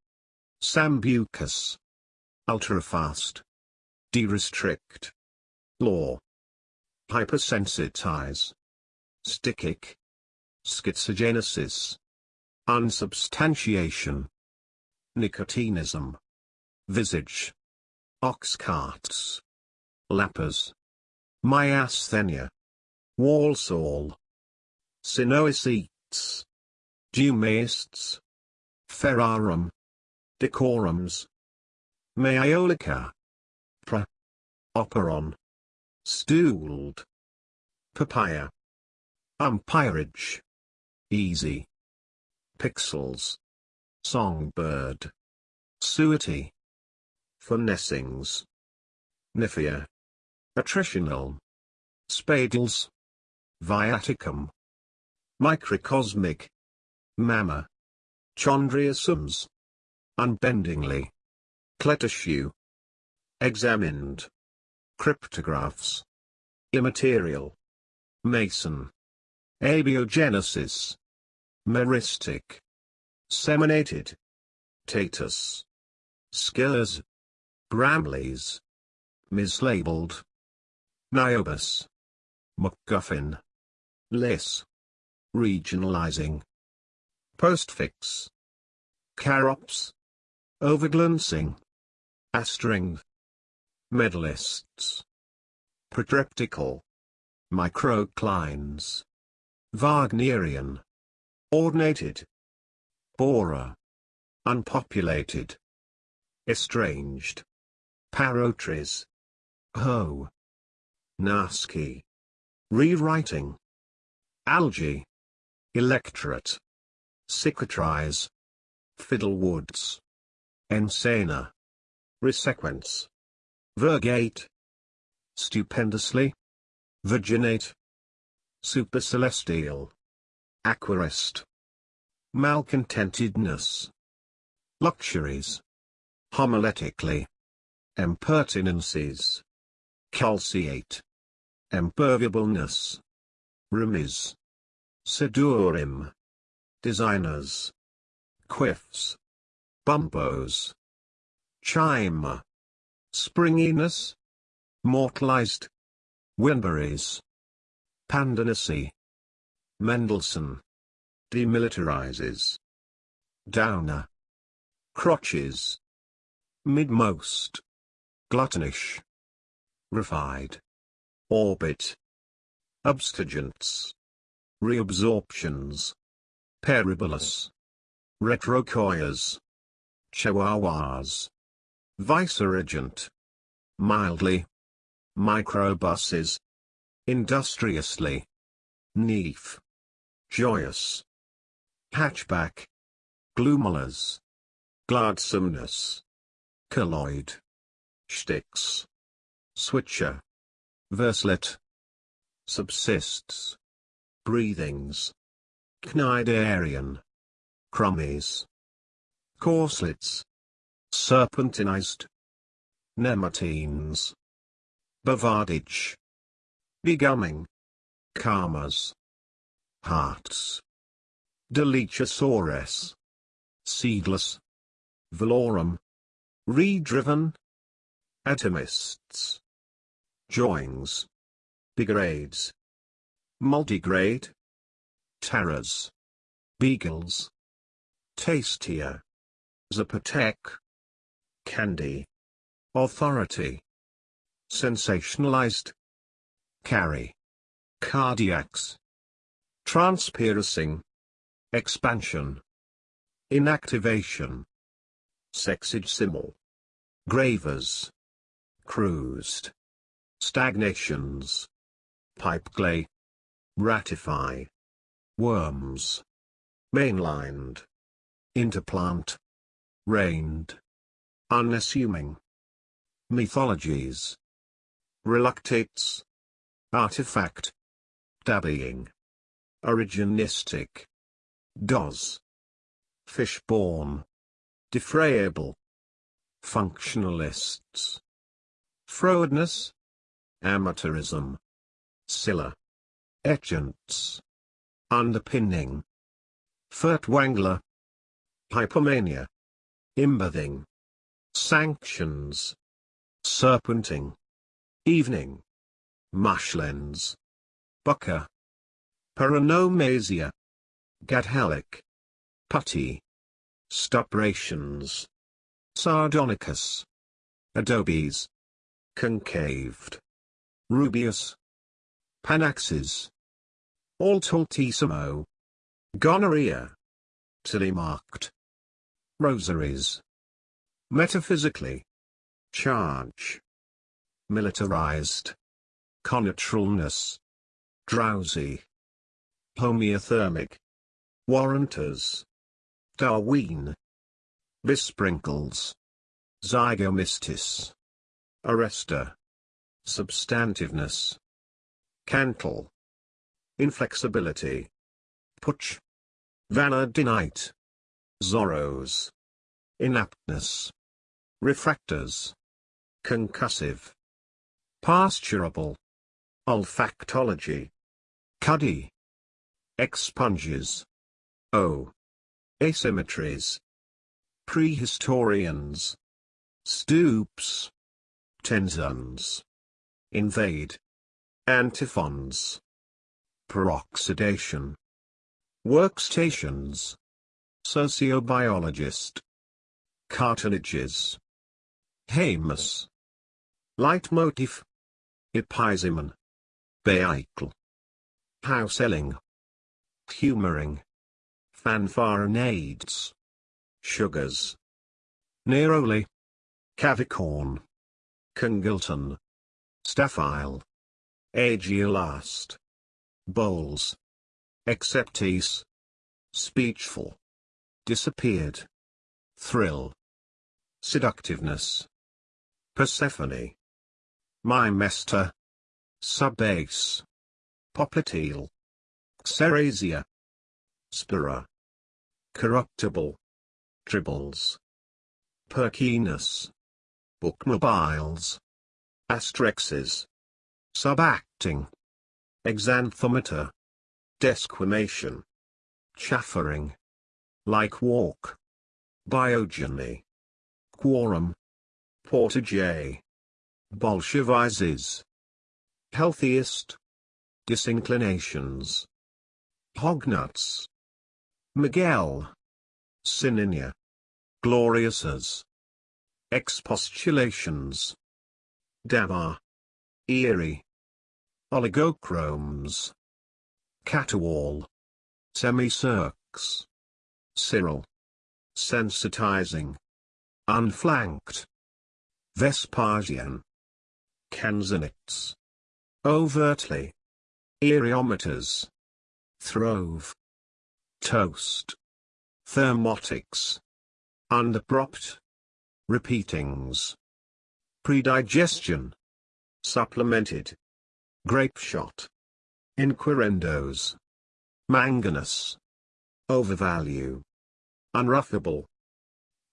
sambucus, ultrafast, de-restrict, law, hypersensitize, stickic, schizogenesis, unsubstantiation, nicotinism, visage, oxcarts, lappers, myasthenia, Walsall, Sinoisetes, Dumaists, Ferrarum, Decorums, Maiolica, Pra, Operon, Stooled, Papaya, Umpirage, Easy, Pixels, Songbird, Suety, Finessings, Nifia. Attritional. Spadals. Viaticum. Microcosmic. Mamma. Chondriosomes. Unbendingly. Cletissue. Examined. Cryptographs. Immaterial. Mason. Abiogenesis. Meristic. Seminated. Tatus. Skers. Bramleys. Mislabeled. Niobus. MacGuffin. Less. Regionalizing. Postfix. Carops. Overglancing. Astring. Medalists. Protreptical. Microclines. Wagnerian. Ordinated. Bora. Unpopulated. Estranged. Parotries. Ho. Nasky. Rewriting. Algae. Electorate. Cicatrize. Fiddlewoods. Ensana. Resequence. Virgate. Stupendously. Virginate. Supercelestial. Aquarist. Malcontentedness. Luxuries. Homiletically. Impertinences. Calciate. Imperviableness. Remis. Sedurim. Designers. Quiffs. Bumpos. Chime. Springiness. Mortalized. Winberries. Pandanacy. Mendelssohn. Demilitarizes. Downer. Crotches. Midmost. Gluttonish. Refied. Orbit. Abstergents. Reabsorptions. Peribolus. Retrocoias. Chihuahuas. Viceregent. Mildly. Microbuses. Industriously. Neef. Joyous. Hatchback. Gloomulas. Gladsomeness. Colloid. Sticks. Switcher. Verslet. Subsists. Breathings. Cnidarian. Crummies. Corslets. Serpentinized. Nematines. Bavardage. Begumming. Karmas. Hearts. Delechosaurus. Seedless. Valorum. Redriven. Atomists. Joins. Degrades. Multigrade. Terrors. Beagles. Tastier. Zapotec. Candy. Authority. Sensationalized. Carry. Cardiacs. Transpiercing. Expansion. Inactivation. Sexagesimal. Gravers. Cruised. Stagnations. Pipeclay. Ratify. Worms. Mainlined. Interplant. Reigned. Unassuming. Mythologies. Reluctates. Artifact. Dabbying. Originistic. Does. Fishborn. Defrayable. Functionalists. Frowardness. Amateurism. Scylla. Etchants. Underpinning. Furtwangler. Hypomania. Imbathing. Sanctions. Serpenting. Evening. Mushlands. Bucker. Paronomasia. Gadhalic. Putty. Stuprations. Sardonicus. Adobes. Concaved. Rubius. Panaxes. Altissimo. Gonorrhea. Tilly marked. Rosaries. Metaphysically. Charge. Militarized. Connaturalness. Drowsy. Homeothermic. Warranters. Darwin. Besprinkles. Zygomystis. Arrester. Substantiveness. Cantle. Inflexibility. Putsch. Vanadinite. Zorros. Inaptness. Refractors. Concussive. Pasturable. Olfactology. Cuddy. Expunges. O. Asymmetries. Prehistorians. Stoops. Tenzons. Invade. Antiphons. Peroxidation. Workstations. Sociobiologist. Cartilages. Hamus. Leitmotif. Episimon. Vehicle. Househelling. Humoring. Fanfaronades. Sugars. Neroli. Cavicorn. Congleton. Staphyle. Agiolast. Bowls. Acceptees. Speechful. Disappeared. Thrill. Seductiveness. Persephone. Mimester. Subbase. Popliteal. Xerasia. Spira. Corruptible. Tribbles. Perkiness. Bookmobiles. Asterexes. Subacting. Exanthometer. Desquamation. Chaffering. Like walk. Biogeny. Quorum. Portage. Bolshevizes. Healthiest. Disinclinations. Hognuts. Miguel. Sininia. Gloriouses. Expostulations. Dabar. Eerie. Oligochromes. Caterwaul. Semicirques. Cyril. Sensitizing. Unflanked. Vespasian. Canzonites. Overtly. Aereometers. Throve. Toast. Thermotics. Underpropped. Repeatings. Predigestion. Supplemented. Grape shot. Inquirendos. Manganous. Overvalue. Unruffable.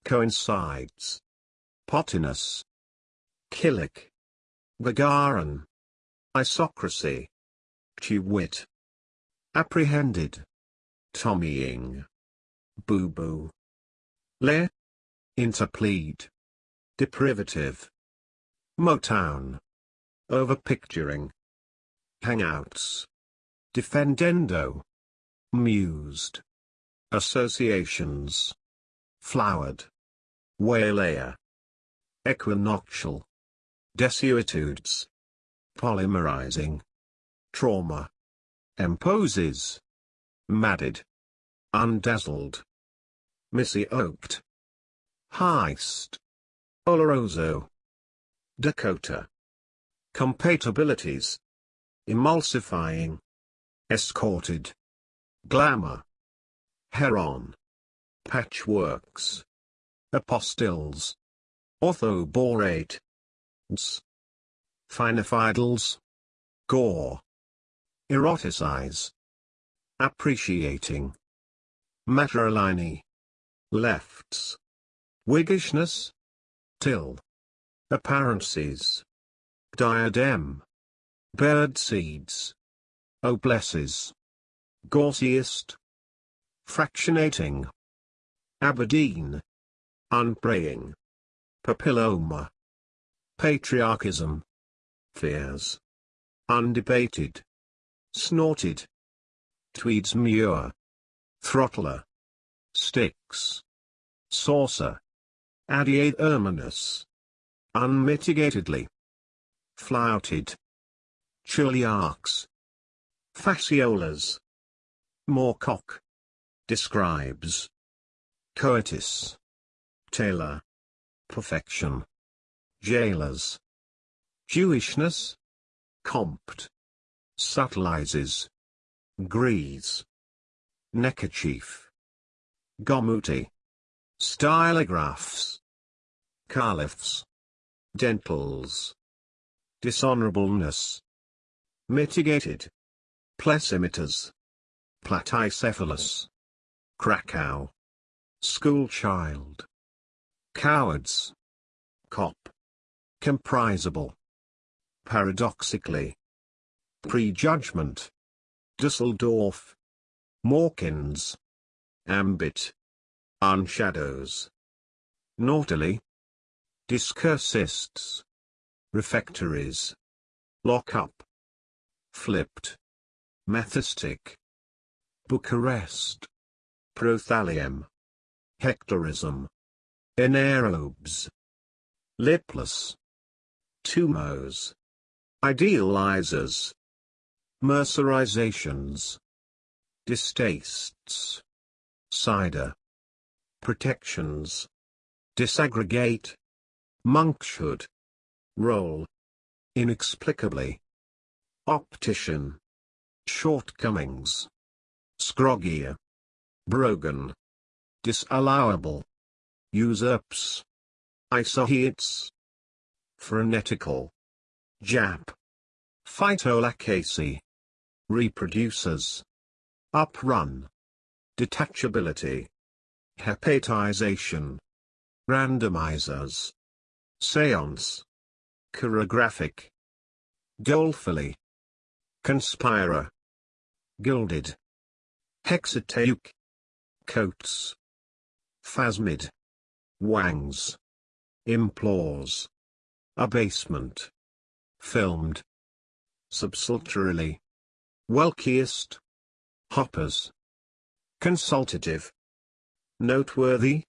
Coincides. Pottiness. Killick. Gagarin. Isocracy. Chewit. Apprehended. Tommying. Boo-boo. Le. Interplead. Deprivative. Motown. Overpicturing. Hangouts. Defendendo. Mused. Associations. Flowered. Waylayer. Equinoctial. Desuetudes. Polymerizing. Trauma. Imposes. Madded. Undazzled. Missy Oaked. Heist. Oloroso. Dakota. Compatibilities. Emulsifying. Escorted. Glamour. Heron. Patchworks. Apostils. Orthoborate. Finifidals. Gore. Eroticize. Appreciating. Matrilineae. Lefts. Wiggishness. Till. Apparencies. Diadem. Bird seeds. Oblesses. Gaussiest. Fractionating. Aberdeen. Unpraying. Papilloma. Patriarchism. Fears. Undebated. Snorted. Tweeds Muir. Throttler. Sticks. Saucer. Adiade erminus. Unmitigatedly. Flouted. Chiliarchs. Fasciolas. Moorcock. Describes. Coitus. Taylor. Perfection. Jailers. Jewishness. Compt. Subtilizes. Grease. Neckerchief. Gomuti. Stylographs. Caliphs. Dentals. dishonorableness. Mitigated. Plessimeters. Platycephalus. Krakow. Schoolchild. Cowards. Cop. Comprisable. Paradoxically. Prejudgment. Dusseldorf. Mawkins. Ambit. Unshadows. Naughtily. Discursists. Refectories. Lock up. Flipped. Methistic. Bucharest. Prothallium. Hectorism. Anaerobes. Lipless. Tumos. Idealizers. Mercerizations. Distastes. Cider. Protections. Disaggregate. Monkshood. Roll. Inexplicably. Optician. Shortcomings. Scroggia. Brogan. Disallowable. Usurps. Isoheates. Frenetical. Jap. Phytolacase. Reproducers. Uprun. Detachability. Hepatization. Randomizers. Seance. Chirographic. Dolefully. Conspirer. Gilded. Hexateuch. Coats. Phasmid. Wangs. Implores. Abasement. Filmed. Subsulturally. Welkiest. Hoppers. Consultative. Noteworthy.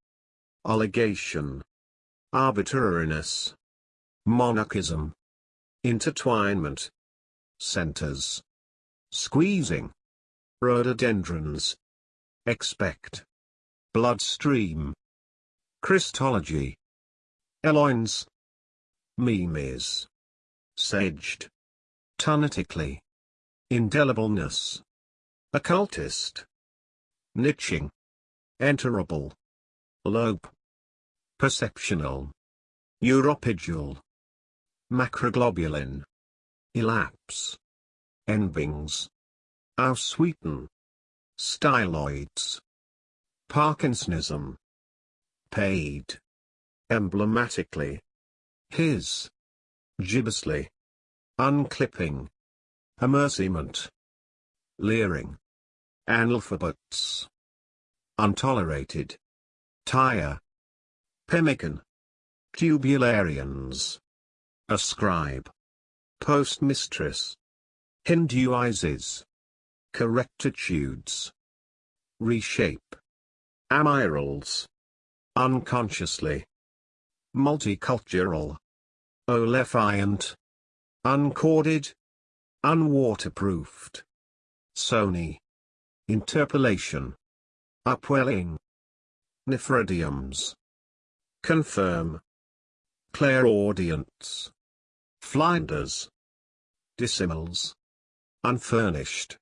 Allegation. Arbitrariness. Monarchism. Intertwinement. Centers. Squeezing. Rhododendrons. Expect. Bloodstream. Christology. Eloins. Memes. Sedged. Tunetically. Indelibleness. Occultist. Niching. Enterable. Lobe. Perceptional. Uropidule. Macroglobulin. Elapse. Enbings. Aussweeten. Styloids. Parkinsonism. Paid. Emblematically. His. Gibbously. Unclipping. Amercement. Leering. Analphabets. Untolerated. Tire. Pemmican. Tubularians. Ascribe. Postmistress. Hinduizes. Correctitudes. Reshape. Amirals. Unconsciously. Multicultural. Olefiant. Uncorded. Unwaterproofed. Sony. Interpolation. Upwelling. Nephridiums. Confirm. Clairaudience. Flinders. Dissimils. Unfurnished.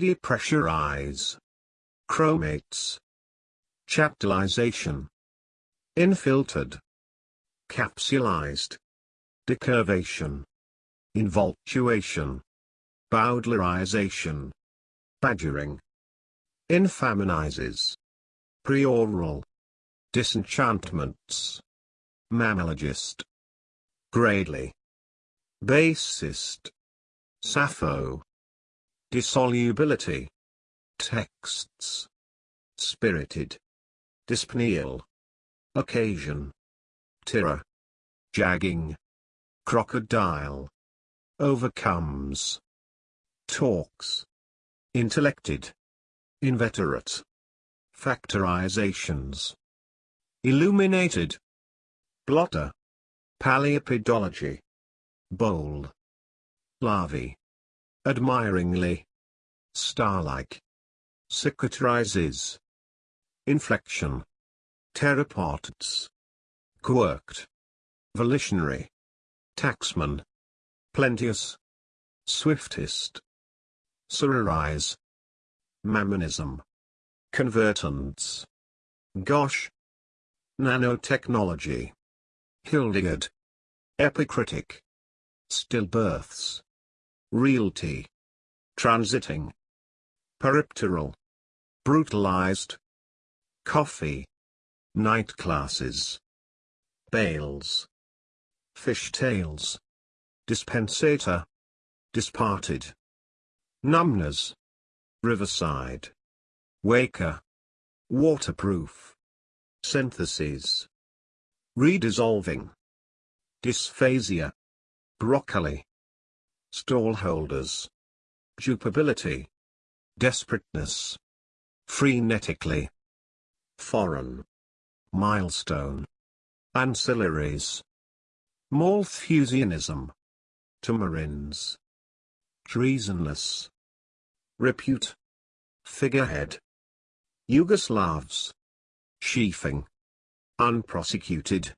Depressurize. Chromates. Chaptalization. Infiltered. Capsulized. Decurvation. Involtuation. Bowdlerization. Badgering. Infaminizes. Prioral. Disenchantments. Mammologist. Gradely. Bassist. Sappho. Dissolubility. Texts. Spirited. Dyspneal. Occasion. Tirror. Jagging. Crocodile. Overcomes. Talks. Intellected. Inveterate. Factorizations. Illuminated. Blotter. Paleopedology. Bold. Larvae. Admiringly. Star-like. Cicatrizes. Inflection. Pteropods. Quirked. Volitionary. Taxman. Plenteous. Swiftest. Sororize. Mammonism. Convertants. Gosh. Nanotechnology. Hildegard. Epicritic. Stillbirths. Realty. Transiting. Peripteral. Brutalized. Coffee. Night classes. Bales. Fishtails. Dispensator. Disparted. Numbness. Riverside. Waker. Waterproof. Syntheses. Redissolving. Dysphasia. Broccoli. Stallholders. Dupability. Desperateness. Frenetically. Foreign. Milestone. Ancillaries. Malthusianism. Tamarins. Treasonless. Repute. Figurehead. Yugoslavs. Sheafing. Unprosecuted.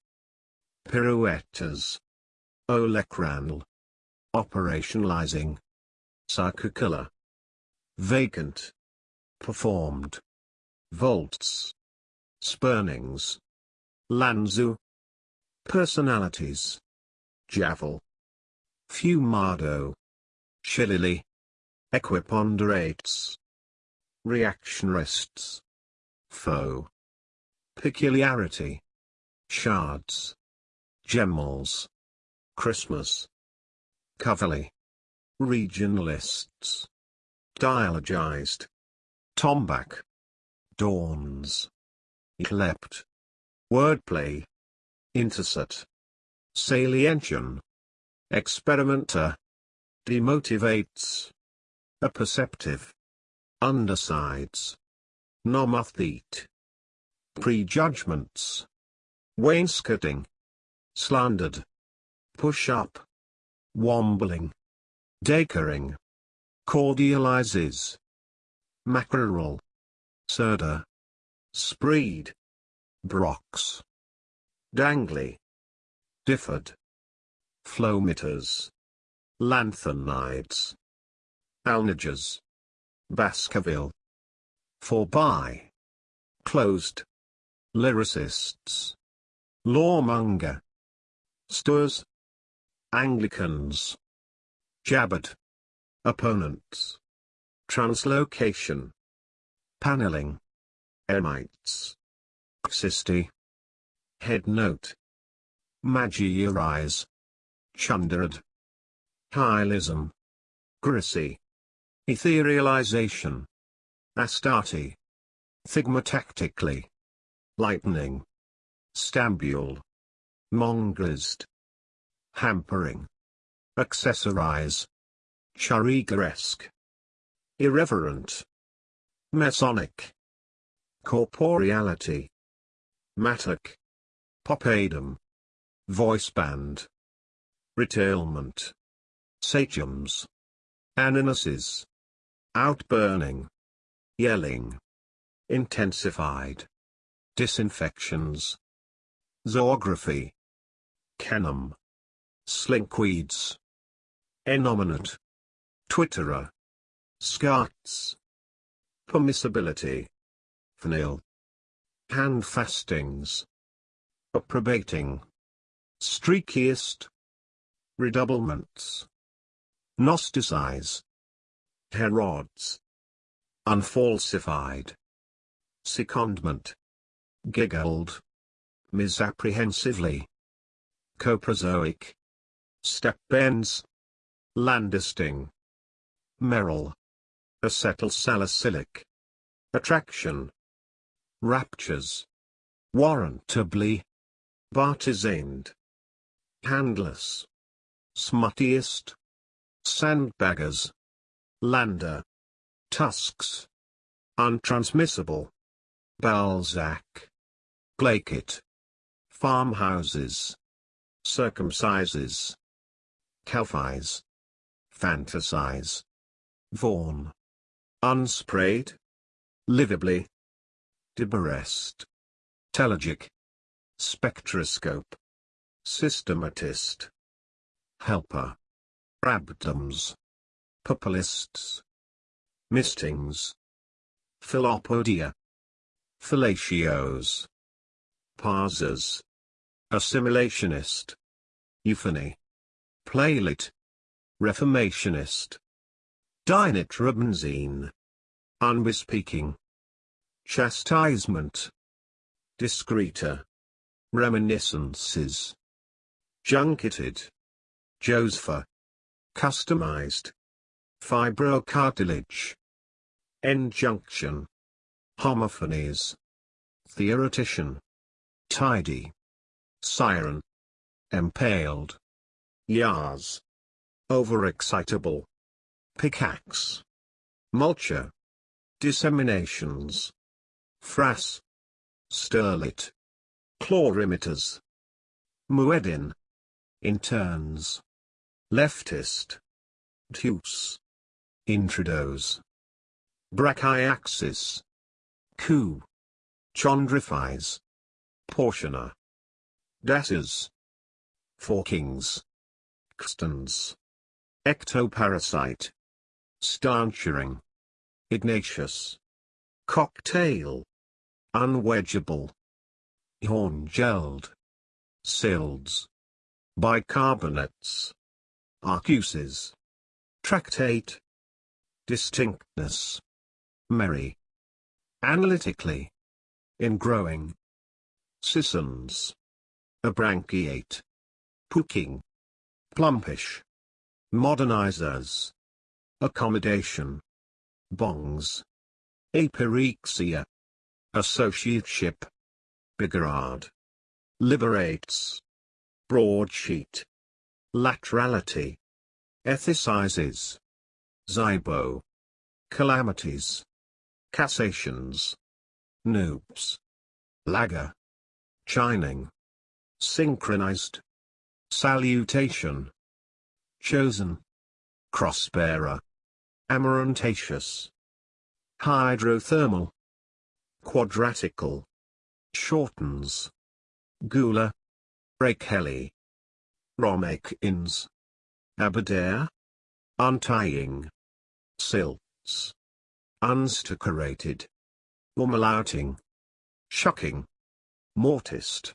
Pirouetters. Olecranal. Operationalizing. Circular. Vacant. Performed. Volts. Spurnings. Lanzu. Personalities. Javel. Fumado. Shillily. Equiponderates. Reactionists. Foe. Peculiarity. Shards. Gemals. Christmas. Coverly. Regionalists. Dialogized. Tomback. Dawns. Eclept. Wordplay. Interset. Saliention. Experimenter. Demotivates. Apperceptive. Undersides. Nomothete. Prejudgments. Wainscoting. Slandered. Push up. Wombling. Dacoring. Cordializes. Mackerel. Serda. Spreed. Brox. Dangly. Differed. Flowmeters. Lanthanides. Alnigers. Baskerville. For by. Closed. Lyricists. Lawmonger. Stores. Anglicans. Jabbered. Opponents. Translocation. Paneling. Emites. Xysty. Head note. Magiarize. Chunderad. Hylism. Grisy. Etherealization. Astarte. Thigmotactically. Lightning. Stambule. Mongerized. Hampering. Accessorize. Charigaresque. Irreverent. Masonic. Corporeality. Mattock. Popadum. Voice band. Retailment. Sachems. Ananuses. Outburning. Yelling. Intensified. Disinfections. Zoography. Canem. Slinkweeds. Enominate. Twitterer. Scarts. Permissibility. Fnil. Handfastings. Approbating. Streakiest. Redoublements. Gnosticize. Herods. Unfalsified. Secondment. Giggled. Misapprehensively. Coprozoic. Step bends. Landisting. Merrill. Acetylsalicylic. Attraction. Raptures. Warrantably. Bartizaned. Handless. Smuttiest. Sandbaggers. Lander. Tusks. Untransmissible. Balzac. Blakett. Farmhouses. Circumcises. Calfies. Fantasize. Vaughan. Unsprayed. Livably. Diberest. Telegic. Spectroscope. Systematist. Helper. Abdoms. Populists. Mistings. Filopodia. Fellatios. Parsers. Assimilationist. Euphony. Playlit. Reformationist. Dinitrobenzene. Unbespeaking. Chastisement. Discreter. Reminiscences. Junketed. Josepha. Customized. Fibrocartilage. Injunction. Homophonies. Theoretician. Tidy. Siren. Impaled. Yars. Overexcitable. Pickaxe. Mulcher. Disseminations. Frass. Sterlit. Chlorimeters. Mueddin. Interns. Leftist. Deuce. Intrados. Brachyaxis. Coup. Chondrifies. Portioner. Dasses. Forkings. Extens. Ectoparasite. Stanchuring. Ignatius. Cocktail. Unwedgeable. Horn-gelled. Silds. Bicarbonates. Arcuses. Tractate. Distinctness. Merry. Analytically. Ingrowing. Sissons. Abranchiate. Pooking. Plumpish. Modernizers. Accommodation. Bongs. Apyrexia. Associateship. Bigarade. Liberates. Broadsheet. Laterality. Ethicizes. Zybo. Calamities. Cassations. Noobs. Lagger. Chining. Synchronized. Salutation. Chosen. Crossbearer. Amaranthaceous. Hydrothermal. Quadratical. Shortens. Gula. Rakeli. Romake-ins. Aberdare. Untying. Silts. Unstuccated. Umlauting. Shucking. Mortist.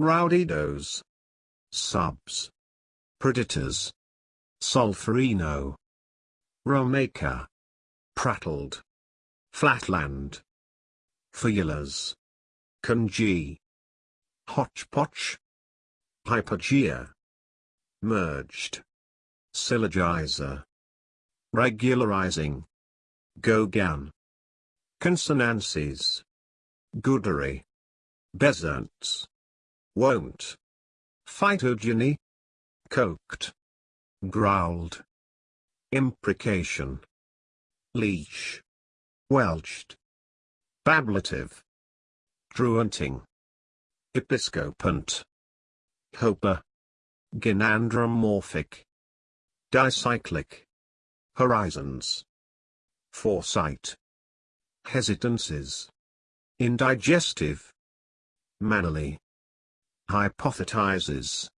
Rowdidos. Subs. Predators. Solferino. Romaka. Prattled. Flatland. Feelers. Conge. Hotchpotch. Hypogea. Merged. Syllogizer. Regularizing. Gogan. Consonances. Goodery. Bezants. Won't. Phytogeny. Coked. Growled. Imprecation. Leash. Welched. Bablative. Truanting. Episcopant. Hopa. Gynandromorphic. Dicyclic. Horizons. Foresight. Hesitances. Indigestive. Mannerly. Hypothesizes.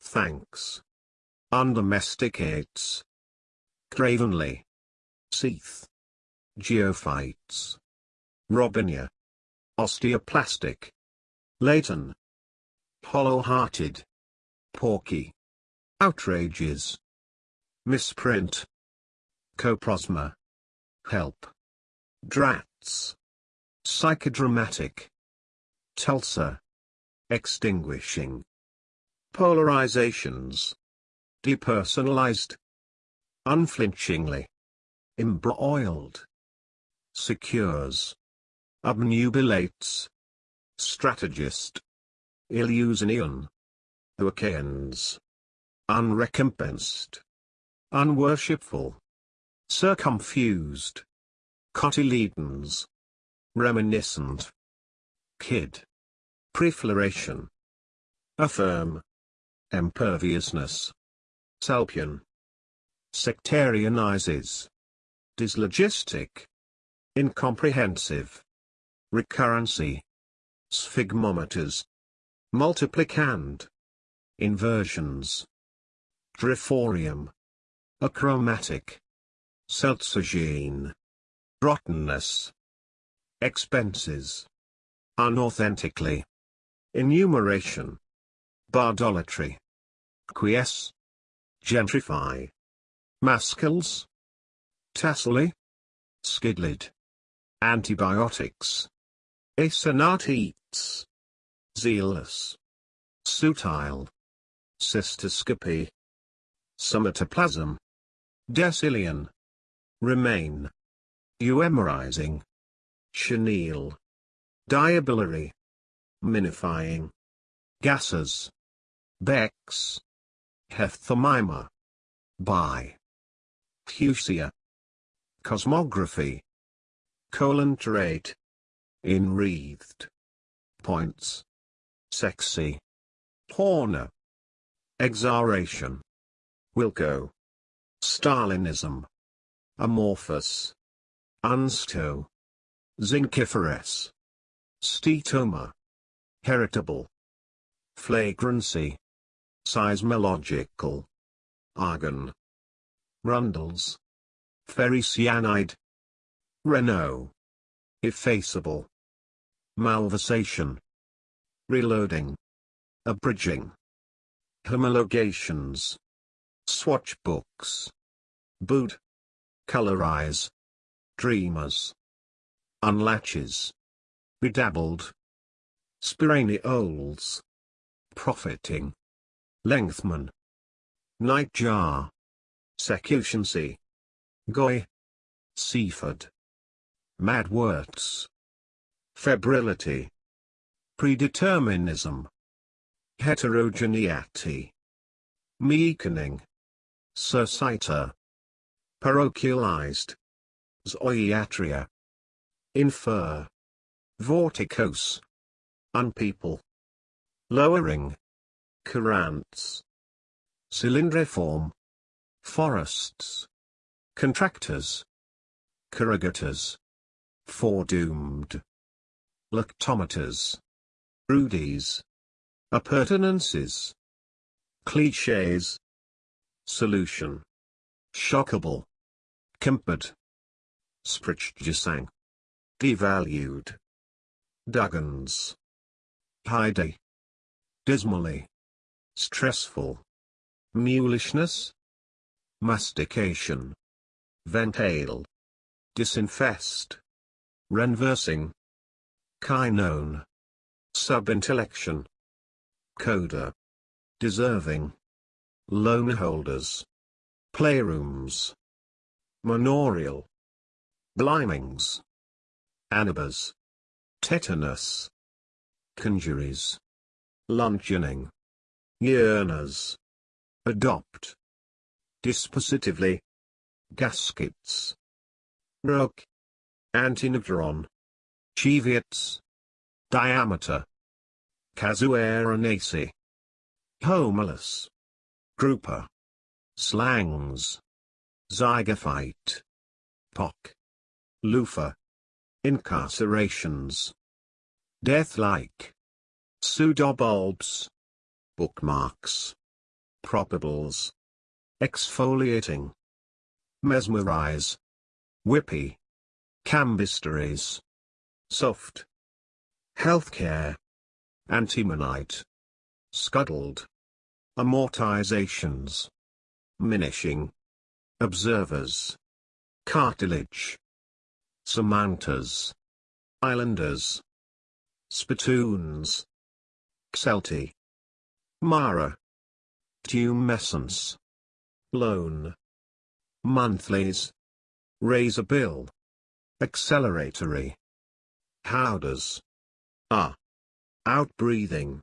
Thanks. Undomesticates. Cravenly. Seath. Geophytes. Robinia. Osteoplastic. Leighton. Hollow-hearted. Porky. Outrages. Misprint. Coprosma. Help. Drats. Psychodramatic. Tulsa. Extinguishing. Polarizations. Depersonalized. Unflinchingly. Embroiled. Secures. Obnubilates. Strategist. Illusionion. Achaeans. Unrecompensed. Unworshipful. Circumfused. Cotyledons. Reminiscent. Kid. Prefloration. Affirm. Imperviousness. Salpian. Sectarianizes. Dyslogistic. Incomprehensive. Recurrency. Sphygmometers. Multiplicand. Inversions. Triforium. Achromatic. Seltzogene. Rottenness. Expenses. Unauthentically. Enumeration. Bardolatry. Quiesce. Gentrify. Maskels. Tassely. Skidlid. Antibiotics. Asonatetes. Zealous. Sutile. Cystoscopy. Somatoplasm. Decillion. Remain. Euhemerizing. Chenille. Diabulary. Minifying. Gases. Bex. Hephthamima. Bi. Fuchsia. Cosmography. Coelenterate. Enwreathed. Points. Sexy. Horner. Exaration. Wilco. Stalinism. Amorphous. Unsto. Zinciferous. Stetoma. Heritable. Flagrancy. Seismological. Argon. Rundles. Ferricyanide. Renault. Effaceable. Malversation. Reloading. Abridging. Homologations. Swatch books. Boot. Colorize. Dreamers. Unlatches. Bedabbled. Spiraneoles. Profiting. Lengthman. Nightjar. Secutioncy. Goy. Seaford. Madworts. Febrility. Predeterminism. Heterogeneity. Meekening. Surciter. Parochialized. Zoiatria. Infer. Vorticose. Unpeople. Lowering. Currants. Cylindriform. Forests. Contractors. Corrugators. Foredoomed. Lactometers. Rudies. Appurtenances. Clichés. Solution. Shockable. Kempered. Sprechgesang. Devalued. Duggins. Heide. Dismally. Stressful. Mulishness. Mastication. Ventale. Disinfest. Renversing. Kynone. Subintellection. Coda. Deserving. Loan holders. Playrooms. Manorial. Blimings. Anibas. Tetanus. Conjuries. Luncheoning. Yearners. Adopt. Dispositively. Gaskets. Rook. Antineutron. Cheviets. Diameter. Casuarinaceae. Homeless. Grouper. Slangs. Zygophyte. Pock. Loofah. Incarcerations. Death-like. Pseudobulbs. Bookmarks. Probables. Exfoliating. Mesmerize. Whippy. Cambisteries. Soft. Healthcare. Antimonite. Scuttled. Amortizations. Minishing. Observers. Cartilage. Samantas. Islanders. Spittoons. Xelti. Mara. Tumescence. Loan. Monthlies. Raise a bill. Acceleratory. Howders. Ah. Outbreathing.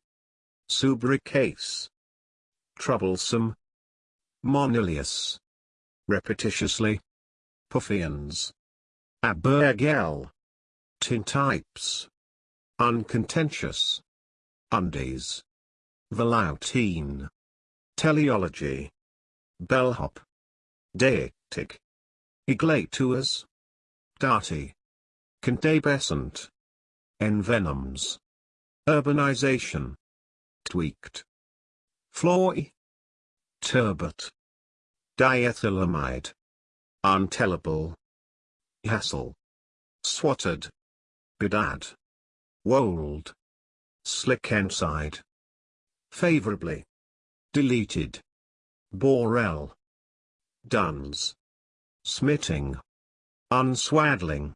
Subricase. Troublesome. Monilius. Repetitiously. Puffians. Abergel. Tintypes. Uncontentious. Undies. Veloutine. Teleology. Bellhop. Deictic. Eglatuas. Darty. Contabescent. Envenoms. Urbanization. Tweaked. Floy. Turbot. Diethylamide. Untellable. Hassle. Swatted. Bedad. Wold. Slick inside. Favorably. Deleted. Borel. Duns. Smitting. Unswaddling.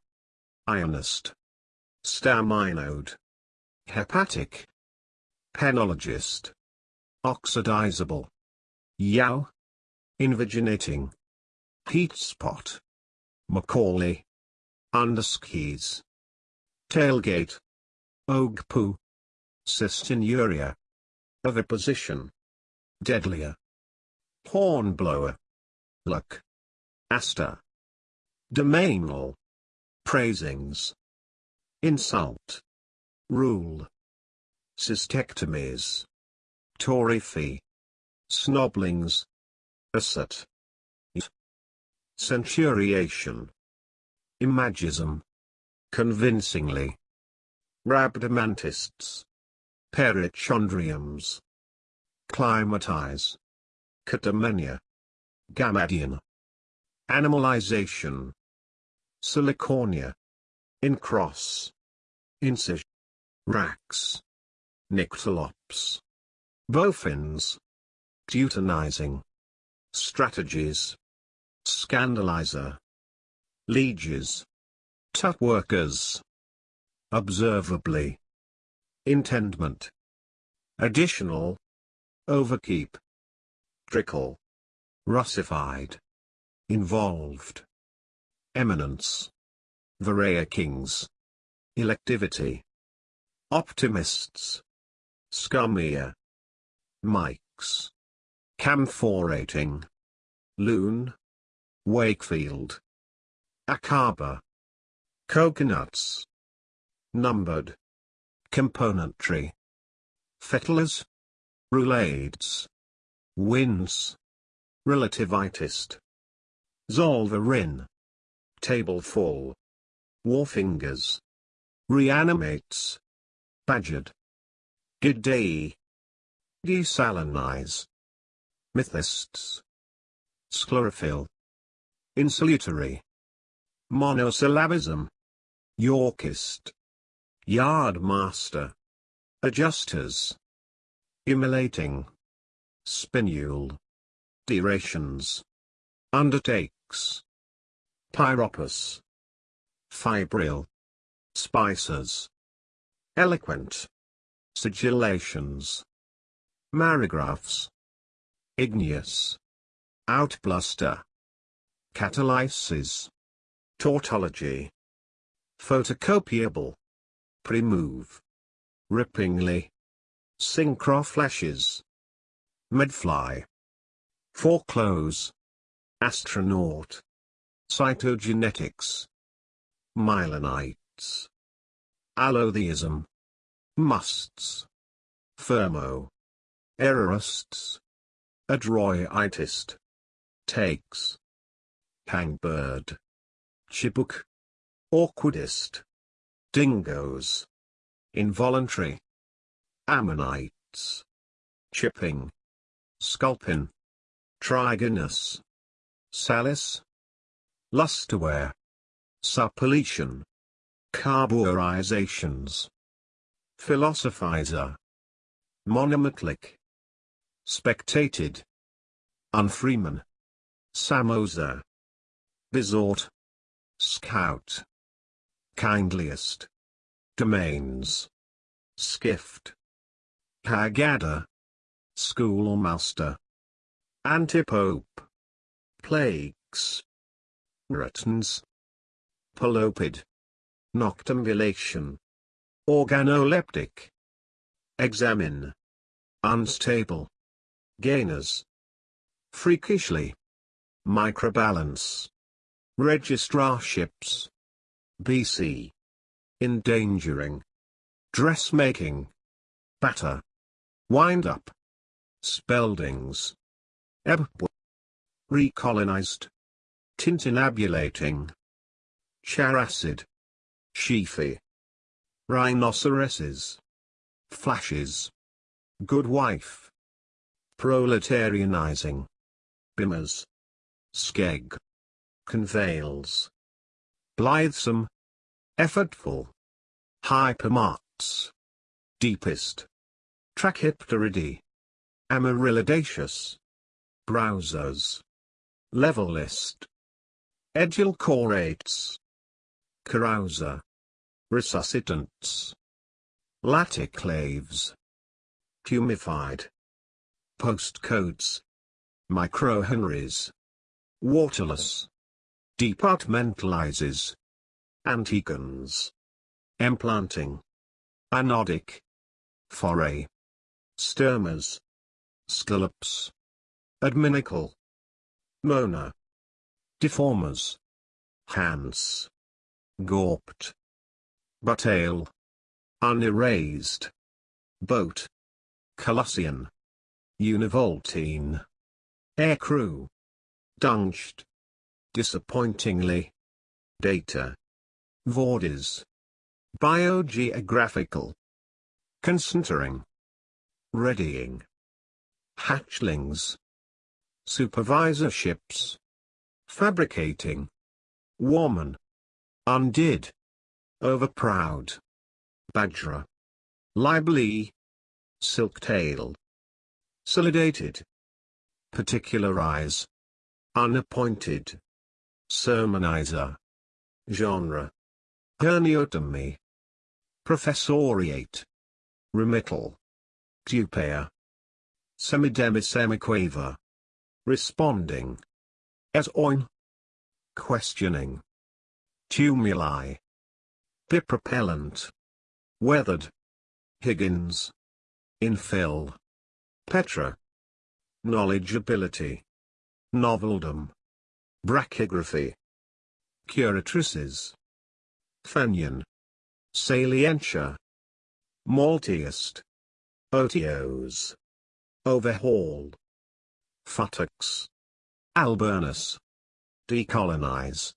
Ionist. Staminode. Hepatic. Penologist. Oxidizable. Yow. Invaginating. Heat spot. Macaulay. Underskis. Tailgate. Ogpoo. Cystinuria. Oviposition. Deadlier. Hornblower. Luck. Aster. Domainal. Praisings. Insult. Rule. Cystectomies. Torify. Snoblings. Asset. Centuriation. Imagism. Convincingly. Rhabdomantists. Perichondriums. Climatize. Catamenia. Gammadion. Animalization. Salicornia. Incross. Incision. Rax. Nyctalops. Bofins. Teutonizing. Strategies. Scandalizer. Lieges. Tut workers. Observably. Intendment. Additional. Overkeep. Trickle. Russified. Involved. Eminence. Varia kings. Electivity. Optimists. Scumia. Mikes. Camphorating. Loon. Wakefield. Akaba. Coconuts. Numbered. Componentry. Fettlers. Roulades. Winds. Relativitist. Zollverein. Tablefall. Warfingers. Reanimates. Badgered. Gidei. Desalinize. Mythists. Sclerophyll. Insolutary. Monosyllabism. Yorkist. Yardmaster. Adjusters. Immolating. Spinule. Derations. Undertakes. Pyropus. Fibril. Spicers. Eloquent. Sigillations. Marigraphs. Igneous. Outbluster. Catalysis. Tautology. Photocopiable. Premove. Rippingly. Synchroflashes. Medfly. Foreclose. Astronaut. Cytogenetics. Myelinites. Allotheism. Musts. Thermo. Errorists. Adroitist. Takes. Hangbird. Chibuk. Awkwardist. Dingoes. Involuntary. Ammonites. Chipping. Sculpin. Trigonus. Salis. Lusterware. Suppletion. Carburizations. Philosophizer. Monomatlic. Spectated. Unfreeman. Samoza. Besort. Scout. Kindliest. Domains. Skift. Haggadah. Schoolmaster. Antipope. Plagues. Retins. Pelopid. Noctambulation. Organoleptic. Examine. Unstable. Gainers. Freakishly. Microbalance. Registrarships. BC. Endangering. Dressmaking. Batter. Wind up. Speldings. Ebb. Recolonized. Tintinnabulating. Characid. Sheafy. Rhinoceroses. Flashes. Good wife. Proletarianizing. Bimmers. Skeg. Conveyals. Blithesome. Effortful. Hypermarts. Deepest. Trachypteridae. Amaryllidaceous. Browsers. Level list. Edulcorates. Carouser. Resuscitants. Laticlaves. Tumified. Postcodes. Microhenries. Waterless. Departmentalizes. Antigons. Implanting. Anodic. Foray. Sturmers. Scallops. Adminical. Mona. Deformers. Hans. Gawped. Butale. Unerased. Boat. Colossian. Univoltine. Aircrew. Dunged. Disappointingly. Data. Vordes. Biogeographical. Concentering. Readying. Hatchlings. Supervisorships. Fabricating. Woman. Undid. Overproud. Badger. Libely. silk-tail, Solidated. Particularize. Unappointed. Sermonizer. Genre. Herniotomy. Professoriate. Remittal. Dupea. Semidemisemiquaver. Responding. As oin. Questioning. Tumuli. Bipropellant. Weathered. Higgins. Infill. Petra. Knowledgeability. Noveldom. Brachygraphy. Curatrices. Fenian. Salientia. Malteist. Otios. Overhaul. Futtocks. Alburnus. Decolonize.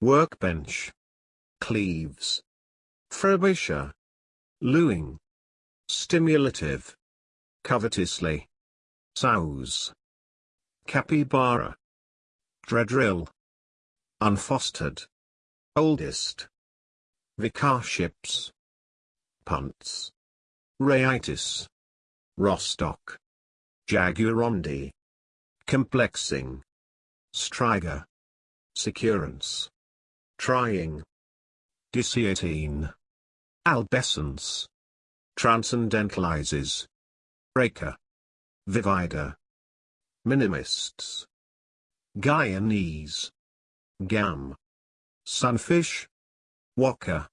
Workbench. Cleaves. Frobisher. Lewing. Stimulative. Covetously. Souse. Capybara. Dreadrill. Unfostered. Oldest. Vicarships. Punts. Rayitis. Rostock. Jaguarundi. Complexing. Striga. Securance. Trying. Dessiatine. Albescence. Transcendentalizes. Breaker. Vivida. Minimists. Guyanese. Gam. Sunfish. Waka.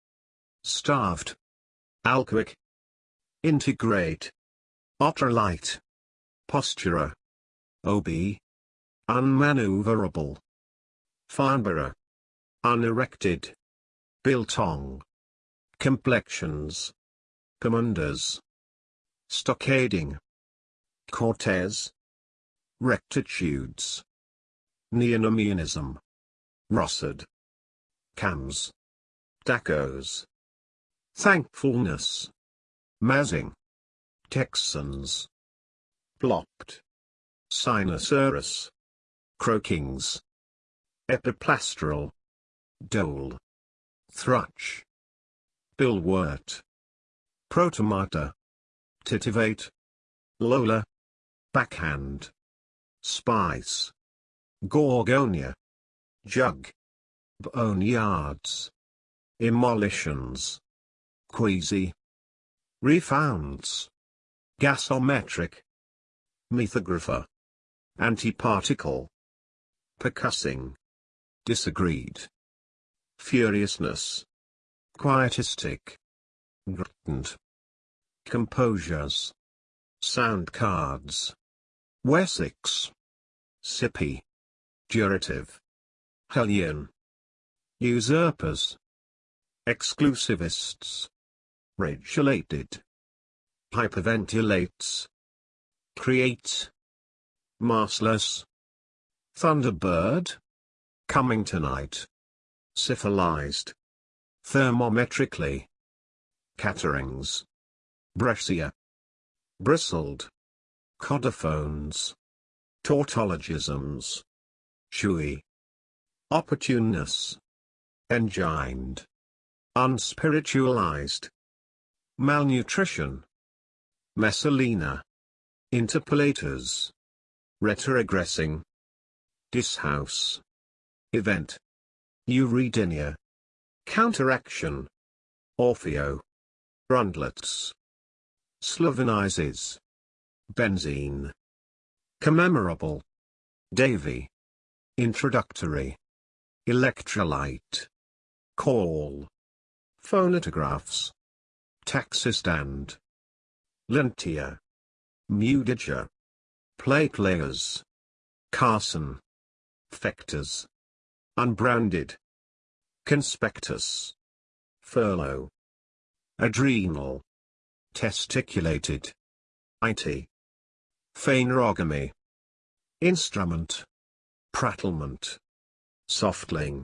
Starved. Alcoic. Integrate. Ultralight. Postura. OB. Unmaneuverable. Farnborough. Unerected. Biltong. Complexions. Commanders. Stockading. Cortez. Rectitudes. Neonomianism. Rossard. Cams. Dacos. Thankfulness. Mazing. Texans. Blocked. Sinosaurus. Croakings. Epiplastral. Dole. thrutch, Billwort. Protomata. Titivate. Lola. Backhand. Spice. Gorgonia. Jug. Boneyards. Immolitions. Queasy. Refounds. Gasometric. Methographer. Antiparticle. Percussing. Disagreed. Furiousness. Quietistic. Grittent. Composures. Sound cards. Wessex. Sippy. Durative. Hellion. Usurpers. Exclusivists. Regulated. Hyperventilates. Create. Massless. Thunderbird. Coming tonight. Syphilized. Thermometrically. Caterings. Brescia. Bristled. Codophones. Tautologisms. Chewy. Opportuneness. Engined. Unspiritualized. Malnutrition. Messalina. Interpolators. retrogressing, dishouse, event, Eurydinia, counteraction, Orfeo, rundlets, Slovenizes. benzene, commemorable, Davy, introductory, electrolyte, call, phonotographs, taxi stand, lentia, mudiger, plate layers, Carson, Factors. Unbranded. Conspectus. Furlough. Adrenal. Testiculated. IT. Phanerogamy. Instrument. Prattlement. Softling.